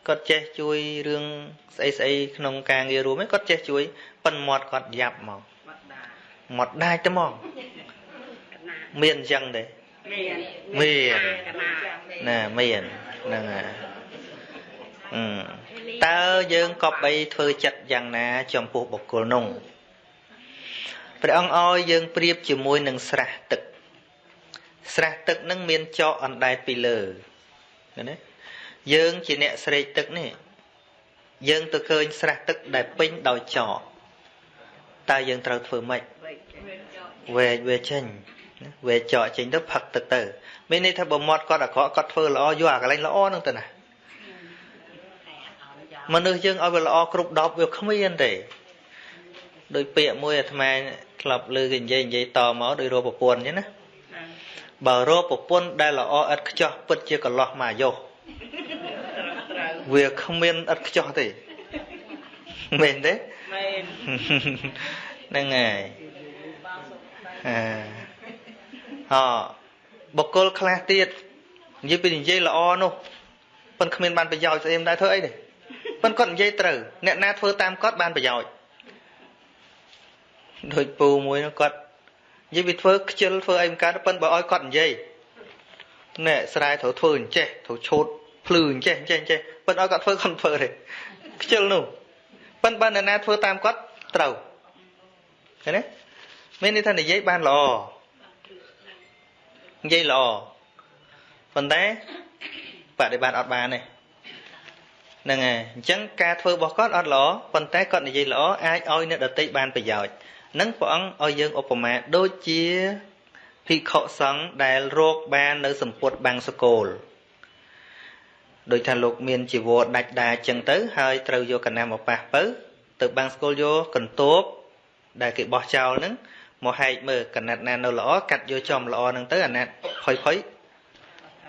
គាត់ចេះជួយរឿងស្អីស្អីក្នុងការងាររួមឯងគាត់ចេះជួយប៉ិនមាត់គាត់យ៉ាប់មក មាត់ដាច់ទៅហ្មងមានអញ្ចឹងទេមានមានណាមានហ្នឹងហើយអឺតើយើងក៏បីធ្វើចិត្តយ៉ាងណា ចំពោះបុគ្គលនោះព្រះអង្គឲ្យយើងប្រៀបជាមួយនឹងស្រះទឹក ស្រះទឹកនឹងមានចកអណ្ដែតពីលើឃើញទេយើងជាអ្នកស្រេកទឹកនេះយើងទៅឃើញស្រះទឹកដែលពេញដោយចកតើយើងត្រូវធ្វើម៉េច វែកវាចេញវែកចកចេញទៅផឹកទឹកទៅមានន័យថាបើមាត់គាត់អាក្រក់គាត់ធ្វើល្អយកអាកន្លែងល្អហ្នឹងទៅណាមនុស្សយើងឲ្យវាល្អគ្រប់10វាគ្មានទេដោយពាក្យមួយអាត្មាធ្លាប់លើគេនិយាយនិយាយតមកដោយរកប្រពន្ធអញ្ចឹងណាបើរកប្រពន្ធដែលល្អឥតខ្ចោះពិតជាកន្លោះមកយោវាគ្មានឥតខ្ចោះទេមែនទេមែនហ្នឹងហើយ អឺអបុគ្គលខ្លះទៀតនិយាយពីនិយាយល្អនោះប៉ុនគ្មានបានប្រយោជន៍ស្អីមិនដែរធ្វើអីទេប៉ុនគាត់និយាយត្រូវអ្នកណាធ្វើតាមគាត់បានប្រយោជន៍ដូចពូមួយនោះគាត់និយាយវាធ្វើខ្ជិលធ្វើអីមិនកើតប៉ុនបើឲ្យគាត់និយាយណែស្រែត្រូវធ្វើអញ្ចេះត្រូវឆូតភ្លឺអញ្ចេះអញ្ចេះអញ្ចេះប៉ុនឲ្យគាត់ធ្វើគាត់ធ្វើទេខ្ជិលនោះប៉ុនបើអ្នកណាធ្វើតាមគាត់ត្រូវឃើញទេ មានន័យថានិយាយបានល្អនិយាយល្អប៉ុន្តែបដិបត្តិអត់បានទេហ្នឹងហើយអញ្ចឹងការធ្វើរបស់គាត់អត់ល្អប៉ុន្តែគាត់និយាយល្អអាចឲ្យអ្នកដតីបានប្រយោជន៍នឹងព្រះអង្គឲ្យយើងឧបមាដូចជាភិក្ខុសង្ឃដែលរកបាននៅសម្ពុតបាំងសកូលដោយថាលោកមានជីវរដាច់ដាចឹងទៅហើយត្រូវយកកណាមកប៉ះទៅទៅបាំងសកូលយកកន្ទប់ដែលគេបោះចោលហ្នឹង មកហែកមើលកណាត់ណានៅល្អកាត់យកចំល្អហ្នឹងទៅអាណាត់ផុយផុយ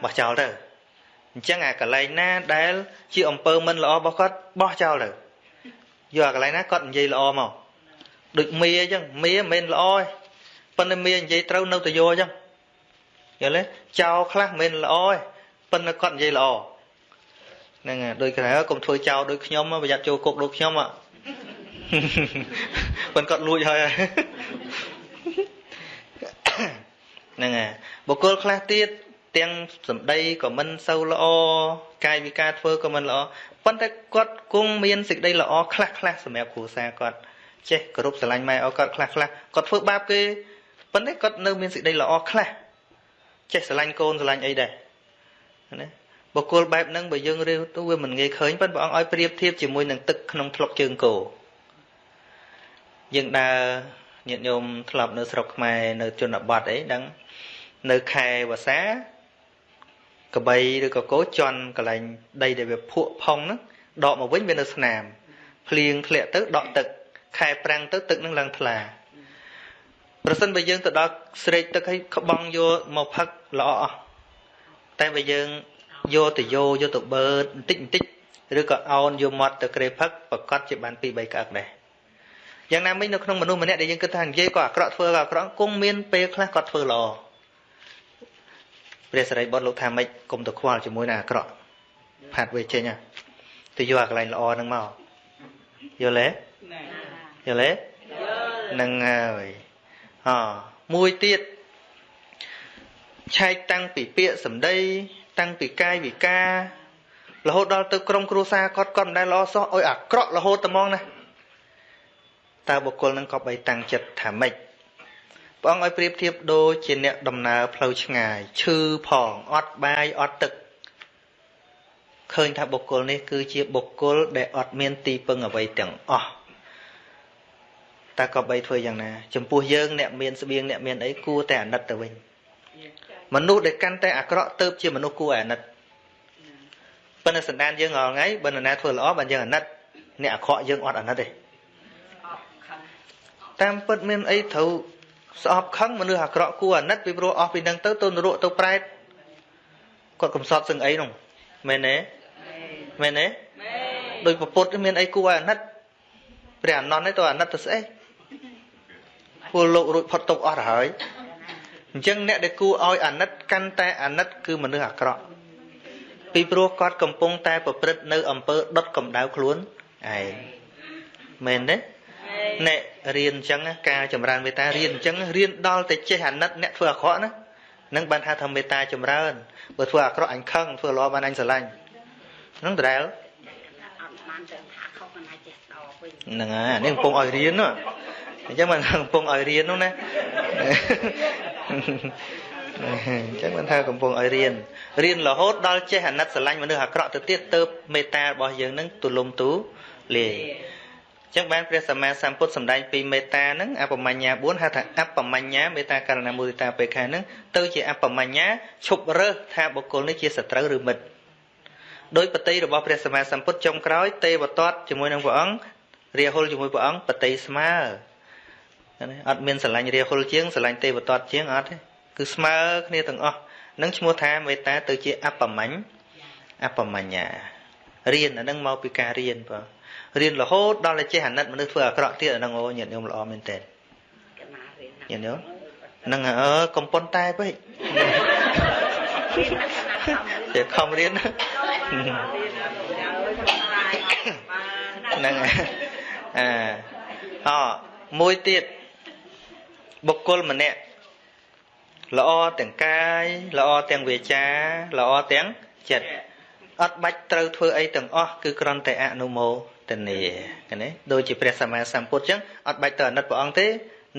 បោះចោលទៅអញ្ចឹងអាកន្លែងណាដែល ជាអំពើមិនល្អរបស់គាត់បោះចោលទៅយកអាកន្លែងណាគាត់និយាយល្អមកដូចមីអញ្ចឹងមីមិនមែនល្អទេប៉ុន្តែមីនិយាយត្រូវនៅទៅយកអញ្ចឹងយល់ទេចោលខ្លះមិនមែនល្អទេប៉ុន្តែគាត់និយាយល្អហ្នឹងហើយដូចក្រៅកុំធ្វើចោលដូចខ្ញុំប្រយ័ត្នចូលគុកដូចខ្ញុំប៉ុន្តែគាត់លួចហើយ ហ្នឹងហើយបុគ្គលខ្លះទៀតទាំងសម្ដីក៏មិនសូវល្អកាយវិការធ្វើក៏មិនល្អប៉ុន្តែគាត់គង់មានសេចក្តីល្អខ្លះខ្លះសម្រាប់គ្រួសារគាត់ចេះគោរពស្រឡាញ់ម៉ែឪគាត់ខ្លះខ្លះគាត់ធ្វើបាបគេប៉ុន្តែគាត់នៅមានសេចក្តីល្អខ្លះចេះស្រឡាញ់កូនស្រឡាញ់អីដែរណាបុគ្គលបែបហ្នឹងបើយើងរៀវទៅវាមិនងាយឃើញប៉ុន្តែព្រះអង្គឲ្យប្រៀបធៀបជាមួយនឹងទឹកក្នុងថ្លុកជើងគោយើងដើរញាតិញោមធ្លាប់នៅស្រុកខ្មែរនៅជនបទអីដឹង នៅខែវស្សាកបីឬក៏គោជន់កន្លែងដីដែលវាភក់ផុងហ្នឹងដកមកវិញវានៅស្នាមភ្លៀងធ្លាក់ទៅដកទឹកខែប្រាំងទៅទឹកនឹងឡើងថ្លាប្រសិនបើយើងទៅដល់ស្រេកទឹកឲ្យក្បង់យកមកផឹកល្អអស់តែបើយើងយកទៅយោយកទៅបឺតបន្តិចបន្តិចឬក៏អោនយកមាត់ទៅក្រេផឹកប្រកាសជាបាន2 3ក្អឹកដែរយ៉ាងណាមិញនៅក្នុងមនុស្សម្នាក់ដែលយើងគិតថានិយាយក៏អាក្រក់ធ្វើក៏អាក្រក់គង់មានពេលខ្លះគាត់ធ្វើល្អ ព្រះសរិបុត្រលោកថាម៉េចគុំទៅខ្វល់ជាមួយនឹងអាក្រក់ផាត់វាចេញទៅយកអាកន្លែងល្អហ្នឹងមកយល់ទេយល់ទេហ្នឹងហើយអមួយទៀតឆែកតាំងពីពាក្យសម្ដី តាំងពីកាយវិការរហូតដល់ទៅក្រុមគ្រួសារគាត់គាត់មិនដែលល្អសោះឲ្យអាក្រក់រហូតតែមកណាតើបុគ្គលនឹងក៏បីតាំងចិត្តថាម៉េច ព្រះអង្គឲ្យប្រៀបធៀបដូចជាអ្នកដំណើរផ្លូវឆ្ងាយឈឺផងអត់បាយអត់ទឹកឃើញថាបុគ្គលនេះគឺជាបុគ្គលដែលអត់មានទីពឹងអ្វីទាំងអស់តើក៏បីធ្វើយ៉ាងណា ចំពោះយើងអ្នកមានស្បៀងអ្នកមានអីគួរតែអាណិតទៅវិញមនុស្សដែលកាន់តែអាក្រក់ទៅជាមនុស្សគួរអាណិតប៉ុន្តែសន្តានយើងរាល់ថ្ងៃបើនរណាធ្វើល្អបានយើងអាណិតអ្នកអាក្រក់យើងអត់អាណិតទេតាមពិតមានអីត្រូវ ស្អប់ខឹងមនុស្សអាក្រក់គួរអាណិតពីព្រោះអស់ពីនឹងទៅទៅនរកទៅប្រែតគាត់កំសត់សឹងអីនោះមែនទេមែនទេដោយពពុទ្ធមានអីគួរឲ្យអាណិតព្រះអនន្តនេះទៅអាណិតទៅស្អីពលលោករួចផុតទុកអស់ទៅហើយអញ្ចឹងអ្នកដែលគួរឲ្យអាណិតកាន់តែអាណិតគឺមនុស្សអាក្រក់ពីព្រោះគាត់កំពុងតែប្រព្រឹត្តនៅអំពើដុតកម្ដៅខ្លួនឯងមែនទេ អ្នករៀនអញ្ចឹងការចម្រើនមេត្តារៀនអញ្ចឹងរៀនដល់តែចេះអាណិតអ្នកធ្វើអាក្រក់ណានឹងបានថាថាមេត្តាចម្រើនបើធ្វើអាក្រក់អញខឹងធ្វើល្អបានអញស្រឡាញ់ហ្នឹងដដែលបានទៅថាខុសមិនអាចចេះស្ដាប់វិញហ្នឹងហើយអានេះកំពុងឲ្យរៀននោះអញ្ចឹងមិនកំពុងឲ្យរៀននោះណាអញ្ចឹងមិនថាកំពុងឲ្យរៀនរៀនរហូតដល់ចេះអាណិតស្រឡាញ់មនុស្សអាក្រក់ទៅទៀតទៅមេត្តារបស់យើងនឹងទូលំទូលាយ ចឹងបានព្រះសម្មាសម្ពុទ្ធសម្ដែងពីមេត្តាហ្នឹងអបមញ្ញា4ហៅថាអបមញ្ញាមេត្តាករណាមុទិតាបេខាហ្នឹងទៅជាអបមញ្ញាឈប់រើសថាបុគ្គលនេះជាសត្រូវឬមិត្តដោយបតីរបស់ព្រះសម្មាសម្ពុទ្ធចុងក្រោយទេវតតជាមួយនឹងព្រះអង្គរាហុលជាមួយព្រះអង្គបតីស្មើណាអត់មានស្រឡាញ់រាហុលជាងស្រឡាញ់ទេវតតជាងអត់ទេគឺស្មើគ្នាទាំងអស់នឹងឈ្មោះថាមេត្តាទៅជាអបមញ្ញអបមញ្ញារៀនអានឹងមកពីការរៀនបង រៀនរហូតដល់តែចេះអាណិតមនុស្សធ្វើអាក្រក់ទៀតអានឹងអូញាតិញោមល្អមែនតើកណារៀនណាញាតិញោមនឹងអើកំប៉ុនតែពេកតែខំរៀនហ្នឹងហើយអាអមួយទៀតបុគ្គលម្នាក់ល្អទាំងកាយល្អទាំងវាចាល្អទាំងចិត្តអត់បាច់ត្រូវធ្វើអីទាំងអស់គឺគ្រាន់តែអនុមោទ នាឃើញទេដូចជាព្រះសម្មាសម្ពុទ្ធចឹងអត់បាច់ទៅអាណិតព្រះអង្គទេ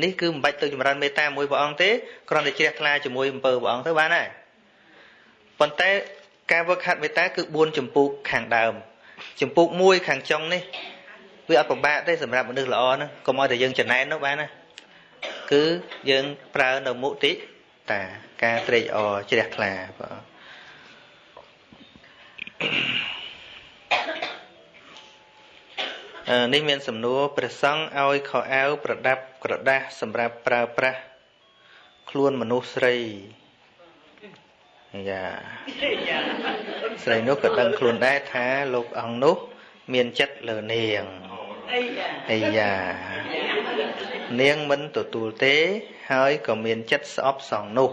នេះគឺមិនបាច់ទៅចម្រើនមេត្តាមួយព្រះអង្គទេគ្រាន់តែជ្រះថ្លាជាមួយអំពើព្រះអង្គទៅបានហើយប៉ុន្តែការវឹកហាត់មេត្តាគឺ4ចម្ពោះខាងដើមចម្ពោះមួយខាងចុងនេះវាអត់ពិបាកទេសម្រាប់មនុស្សល្អហ្នឹងកុំឲ្យតែយើងចំណែននោះបានណាគឺយើងប្រើនៅមុទិតាការត្រេកអរជ្រះថ្លាបាទអឺ នេះមានសំណួរព្រះសង្ឃឲ្យខោអាវប្រដាប់ក្រដាសសម្រាប់ប្រើប្រាស់ខ្លួនមនុស្សស្រីយ៉ាស្រីនោះក៏ដឹងខ្លួនដែរថាលោកអង្គនោះ មានចិត្តលើនាងអីយ៉ានាងមិនទទួលទេ ហើយក៏មានចិត្តស្អប់សងនោះ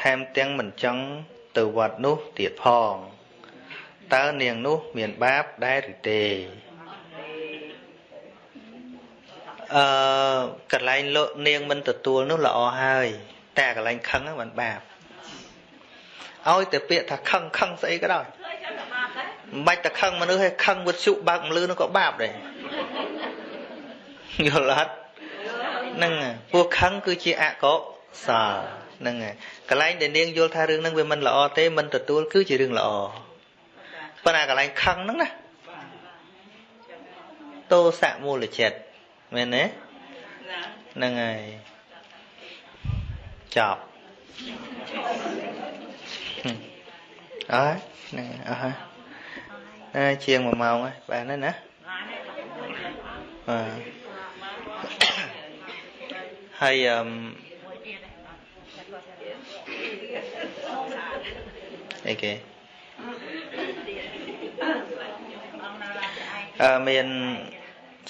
ថែមទាំងមិនចង់ទៅវត្តនោះទៀតផងតើនាងនោះ មានបាបដែរឬទេ អឺកន្លែងលោកនាងមិនទទួលនោះល្អហើយ តែកន្លែងខឹងហ្នឹងមិនបាបឲ្យតែពាក្យថាខឹងខឹងស្អីក៏ដោយមិនបាច់តែខឹងមនុស្សឲ្យខឹងវិទ្យុបើកមលឺនោះក៏បាបដែរយល់អត់ហ្នឹងហើយពួកខឹងគឺជាអកុសលហ្នឹងហើយកន្លែងដែលនាងយល់ថារឿងហ្នឹងវាមិនល្អទេមិនទទួលគឺជារឿងល្អប៉ុន្តែកន្លែងខឹងហ្នឹងណាតោសៈមូលចិត្ត មែនទេហ្នឹងហើយចប់អើហ្នឹងអស់ហើយអើជាង1ម៉ោងហើយបានហើយណាបាទហើយអឺអីគេអឺមាន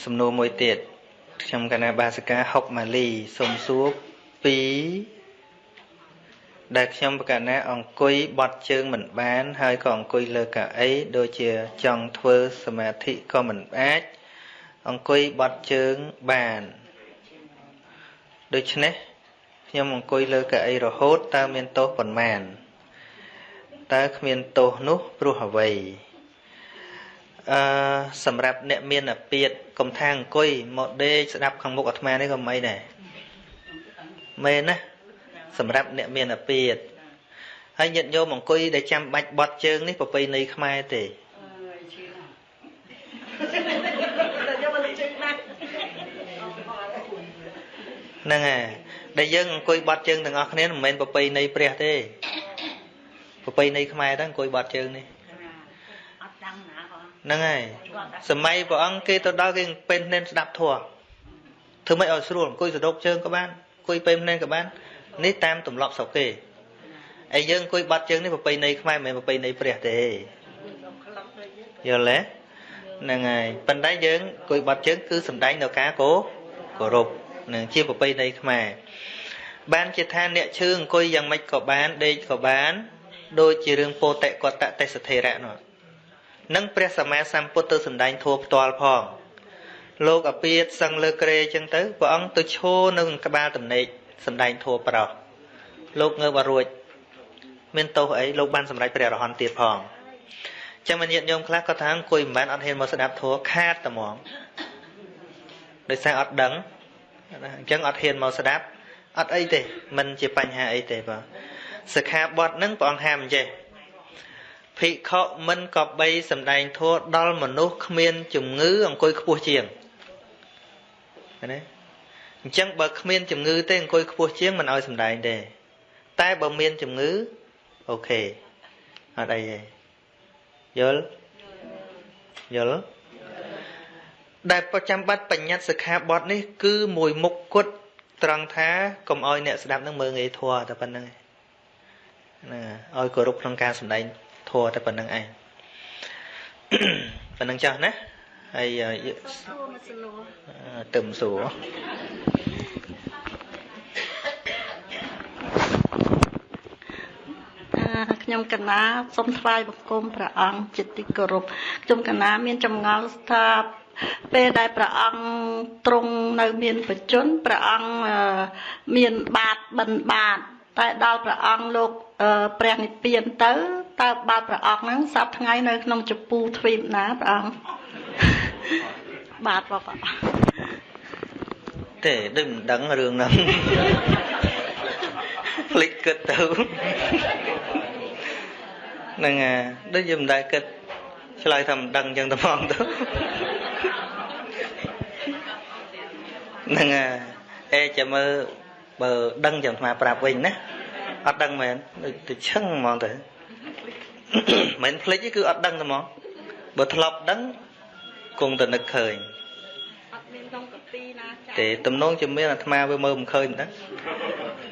សំណួរមួយទៀត ខ្ញុំកណាបាសកាហុកម៉ាលីសូមសួរពីដែលខ្ញុំបកណាអង្គុយបត់ជើងមិនបាន ហើយក៏អង្គុយលើកៅអីដូចជាចង់ធ្វើសមាធិក៏មិនអាច អង្គុយបត់ជើងបានដូច្នេះខ្ញុំអង្គុយលើកៅអីរហូតតើមានទោសប៉ុន្មានតើគ្មានទោសនោះព្រោះអ្វី អឺសម្រាប់អ្នកមានអាពាតកុំថាអង្គុយមកដេកស្ដាប់ខាងមុខអាត្មានេះក៏មិនដែរមែនណាសម្រាប់អ្នកមានអាពាតហើយញាតិញោមអង្គុយដែលចាំបាច់បត់ជើងនេះប្រពៃណីខ្មែរទេហ្នឹងហើយដែលយើងអង្គុយបត់ជើងទាំងអស់គ្នាមិនមែនប្រពៃណីព្រះទេប្រពៃណីខ្មែរហ្នឹងអង្គុយបត់ជើងនេះអត់ដឹងណាបង ហ្នឹងហើយសម័យព្រះអង្គគេទៅដល់គេពេញភ្នែនស្ដាប់ធម៌ធ្វើម៉េចឲ្យស្រួលអង្គុយសដប់ជើងក៏បានអង្គុយពេញភ្នែនក៏បាននេះតាមទម្លាប់ស្រុកគេហើយយើងអង្គុយបាត់ជើងនេះប្រពៃណីខ្មែរមិនមែនប្រពៃណីព្រះទេយល់ទេហ្នឹងហើយប៉ុន្តែយើងអង្គុយបាត់ជើងគឺសំដែងនៅការគោគោរពនឹងជាប្រពៃណីខ្មែរបានជាថាអ្នកឈើអង្គុយយ៉ាងម៉េចក៏បានដេកក៏បាន ដូចជារឿងពោតិកតទេសធិរៈនោះ នឹងព្រះសម្មាសម្ពុទ្ធទៅសំដែងធัวផ្ទាល់ផងលោកអាពាតសឹងលើក្រេអញ្ចឹងទៅព្រះអង្គទៅឈរនៅក្បាលតំណេកសំដែងធัวប្រោះលោកងើបអរួចមានទោសអីលោកបានសម្រេចព្រះអរហន្តទៀតផងអ ចឹងមានញាតិញោមខ្លះគាត់ថាអង្គុយមិនបានអត់ហ៊ានមកស្ដាប់ធម៌ខាតតែហ្មងដោយសារអត់ដឹងអញ្ចឹងអត់ហ៊ានមកស្ដាប់អត់អីទេมันជាបញ្ហាអីទេបាទសិក្ខាបទហ្នឹងព្រះអង្គហាមអញ្ចេះ ភិក្ខុមិនក៏បីសំដែងធម៌ដល់មនុស្សគ្មានជំងឺអង្គុយខ្ពស់ជាងណាអញ្ចឹងបើគ្មានជំងឺទេអង្គុយខ្ពស់ជាងមិនឲ្យសំដែងទេតែបើមានជំងឺអូខេអត់អីទេយល់យល់ដែលប្រចាំបាត់បញ្ញត្តិសិក្ខាបទនេះ គឺមួយមុខគត់ត្រង់ថាកុំឲ្យអ្នកស្ដាប់នឹងមើងងាយធัวតែប៉ុណ្្នឹងណាឲ្យគោរពក្នុងការសម្ដែង ធัวតែប៉ុណ្្នឹងឯងប៉ុណ្្នឹងចាស់ណាហើយទឹមសួរខ្ញុំកណាសូមថ្វាយបង្គំព្រះអង្គជាទីគោរពខ្ញុំកណាមានចម្ងល់ថាពេលដែលព្រះអង្គទ្រង់នៅមានបជនព្រះអង្គមានបាតបិណ្ឌបាតតែដល់ព្រះអង្គលោកព្រះនិព្វានទៅ តើបាតព្រះអង្គហ្នឹងសប្ថ្ងៃនៅក្នុងចពូទ្វីបណាព្រះអង្គបាទបបទេដូចមិនដឹងរឿងហ្នឹងភ្លេចគិតទៅហ្នឹងអាដូចយើងមិនដែលគិតឆ្លើយថាមិនដឹងអញ្ចឹងតែហ្មងទៅហ្នឹងអាអេចាំមើលបើដឹងចាំអាប្រាប់វិញណាអត់ដឹងមែនដូចទៅឈឹងហ្មងទៅ មិនភ្លេចទេគឺអត់ដឹងតែហ្មងបើធ្លាប់ដឹងគង់តែនឹកឃើញអត់មានក្នុងកពីណាចាទេទំនងជាមានអាត្មាវាមើលមិនឃើញហ្នឹង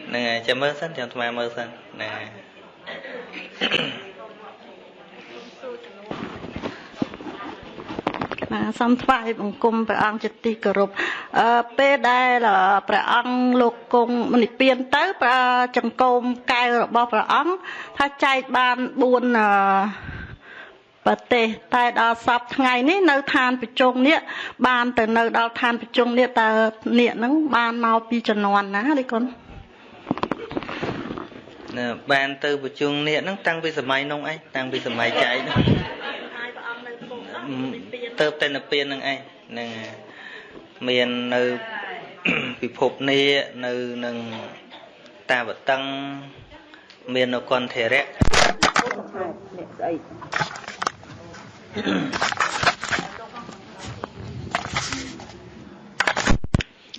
ហ្នឹងហើយចាំមើលសិនចាំអាត្មាមើលសិនណា ណាសូមថ្វាយបង្គំព្រះអង្គជាទីគោរពអឺពេលដែលព្រះអង្គលោកគង់និព្វានទៅព្រះចង្កូមកែវរបស់ព្រះអង្គថាចែកបាន4អឺប្រទេសតែដល់សពថ្ងៃនេះនៅឋានប្រជុំនេះបានទៅនៅដល់ឋានប្រជុំនេះតើនេះហ្នឹងបានមកពីជំនាន់ណានេះកូនណាបានទៅប្រជុំនេះហ្នឹងតាំងពីសម័យនោះឯងតាំងពីសម័យចែកហ្នឹង ទៅតែនិព្វាននឹងឯងនឹងមាននៅពិភពនេះនៅនឹងតាវតឹងមាននៅកន្ធរៈអ្នកស្អី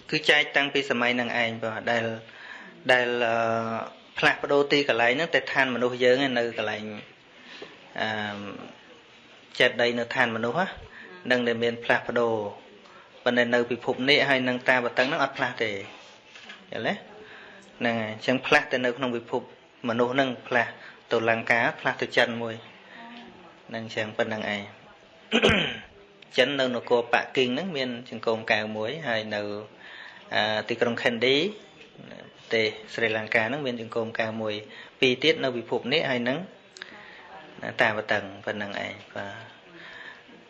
គឺចែកតាំងពីសម័យនឹងឯងបាទដែលដែលផ្លាស់ប្ដូរទីកន្លែងហ្នឹងតែឋានមនុស្សយើងនៅកន្លែងអឺ ចេតីនៅឋានមនុស្សនឹងដែលមានផ្លាស់ប្ដូរប៉ុន្តែនៅពិភពនេះហើយនឹងតាបតឹងហ្នឹងអត់ផ្លាស់ទេយល់ទេហ្នឹងហើយអញ្ចឹងផ្លាស់ទៅនៅក្នុងពិភពមនុស្សហ្នឹងផ្លាស់ទៅលង្កាផ្លាស់ទៅចិនមួយហ្នឹងអញ្ចឹងប៉ុណ្្នឹងឯងចិននៅនគរប៉ាគីងហ្នឹងមានចង្គមកៅមួយហើយនៅទីក្រុងខេនឌីប្រទេសស្រីលង្កាហ្នឹងមានចង្គមកៅមួយពីរទៀតនៅពិភពនេះហើយនឹង តាបតឹងប៉ុណ្្នឹងឯងបា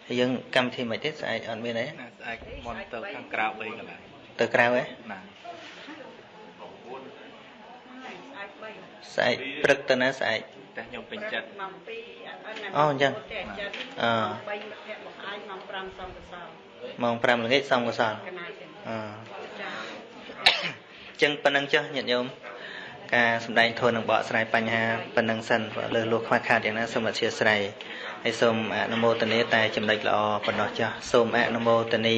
ទយើងកម្មវិធីមិនទេស្អែកអត់មានអីស្អែកមុនទៅខាងក្រៅ3កន្លែងទៅក្រៅហ៎ណាស្អែកព្រឹកទៅណាស្អែកតែខ្ញុំពេញចិត្តអូអញ្ចឹងអឺម៉ោង5ល្ងាចសំកសលអឺចឹងប៉ុណ្្នឹងចុះញាតិញោម ការសម្ដែងធននឹងបកស្រាយបញ្ហាប៉ុណ្ណឹងសិនលើលោកខ្វះខាតយ៉ាងណាសូមអធិស្ឋានហើយសូមអនុមោទនាតែចំណុចល្អប៉ុណ្ណោះចាស់សូមអនុមោទនា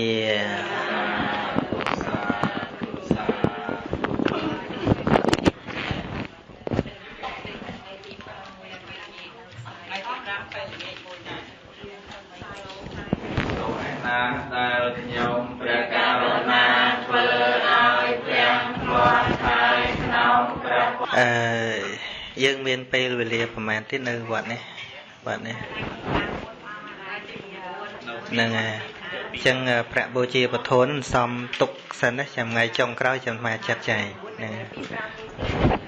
វេលាប្រហែលទៀតនៅវត្តនេះវត្តនេះហ្នឹងហើយអញ្ចឹងប្រាក់បូជាពធនសំទុកសិនណាចាំថ្ងៃចុងក្រោយចាំមកចាត់ចែងហ្នឹង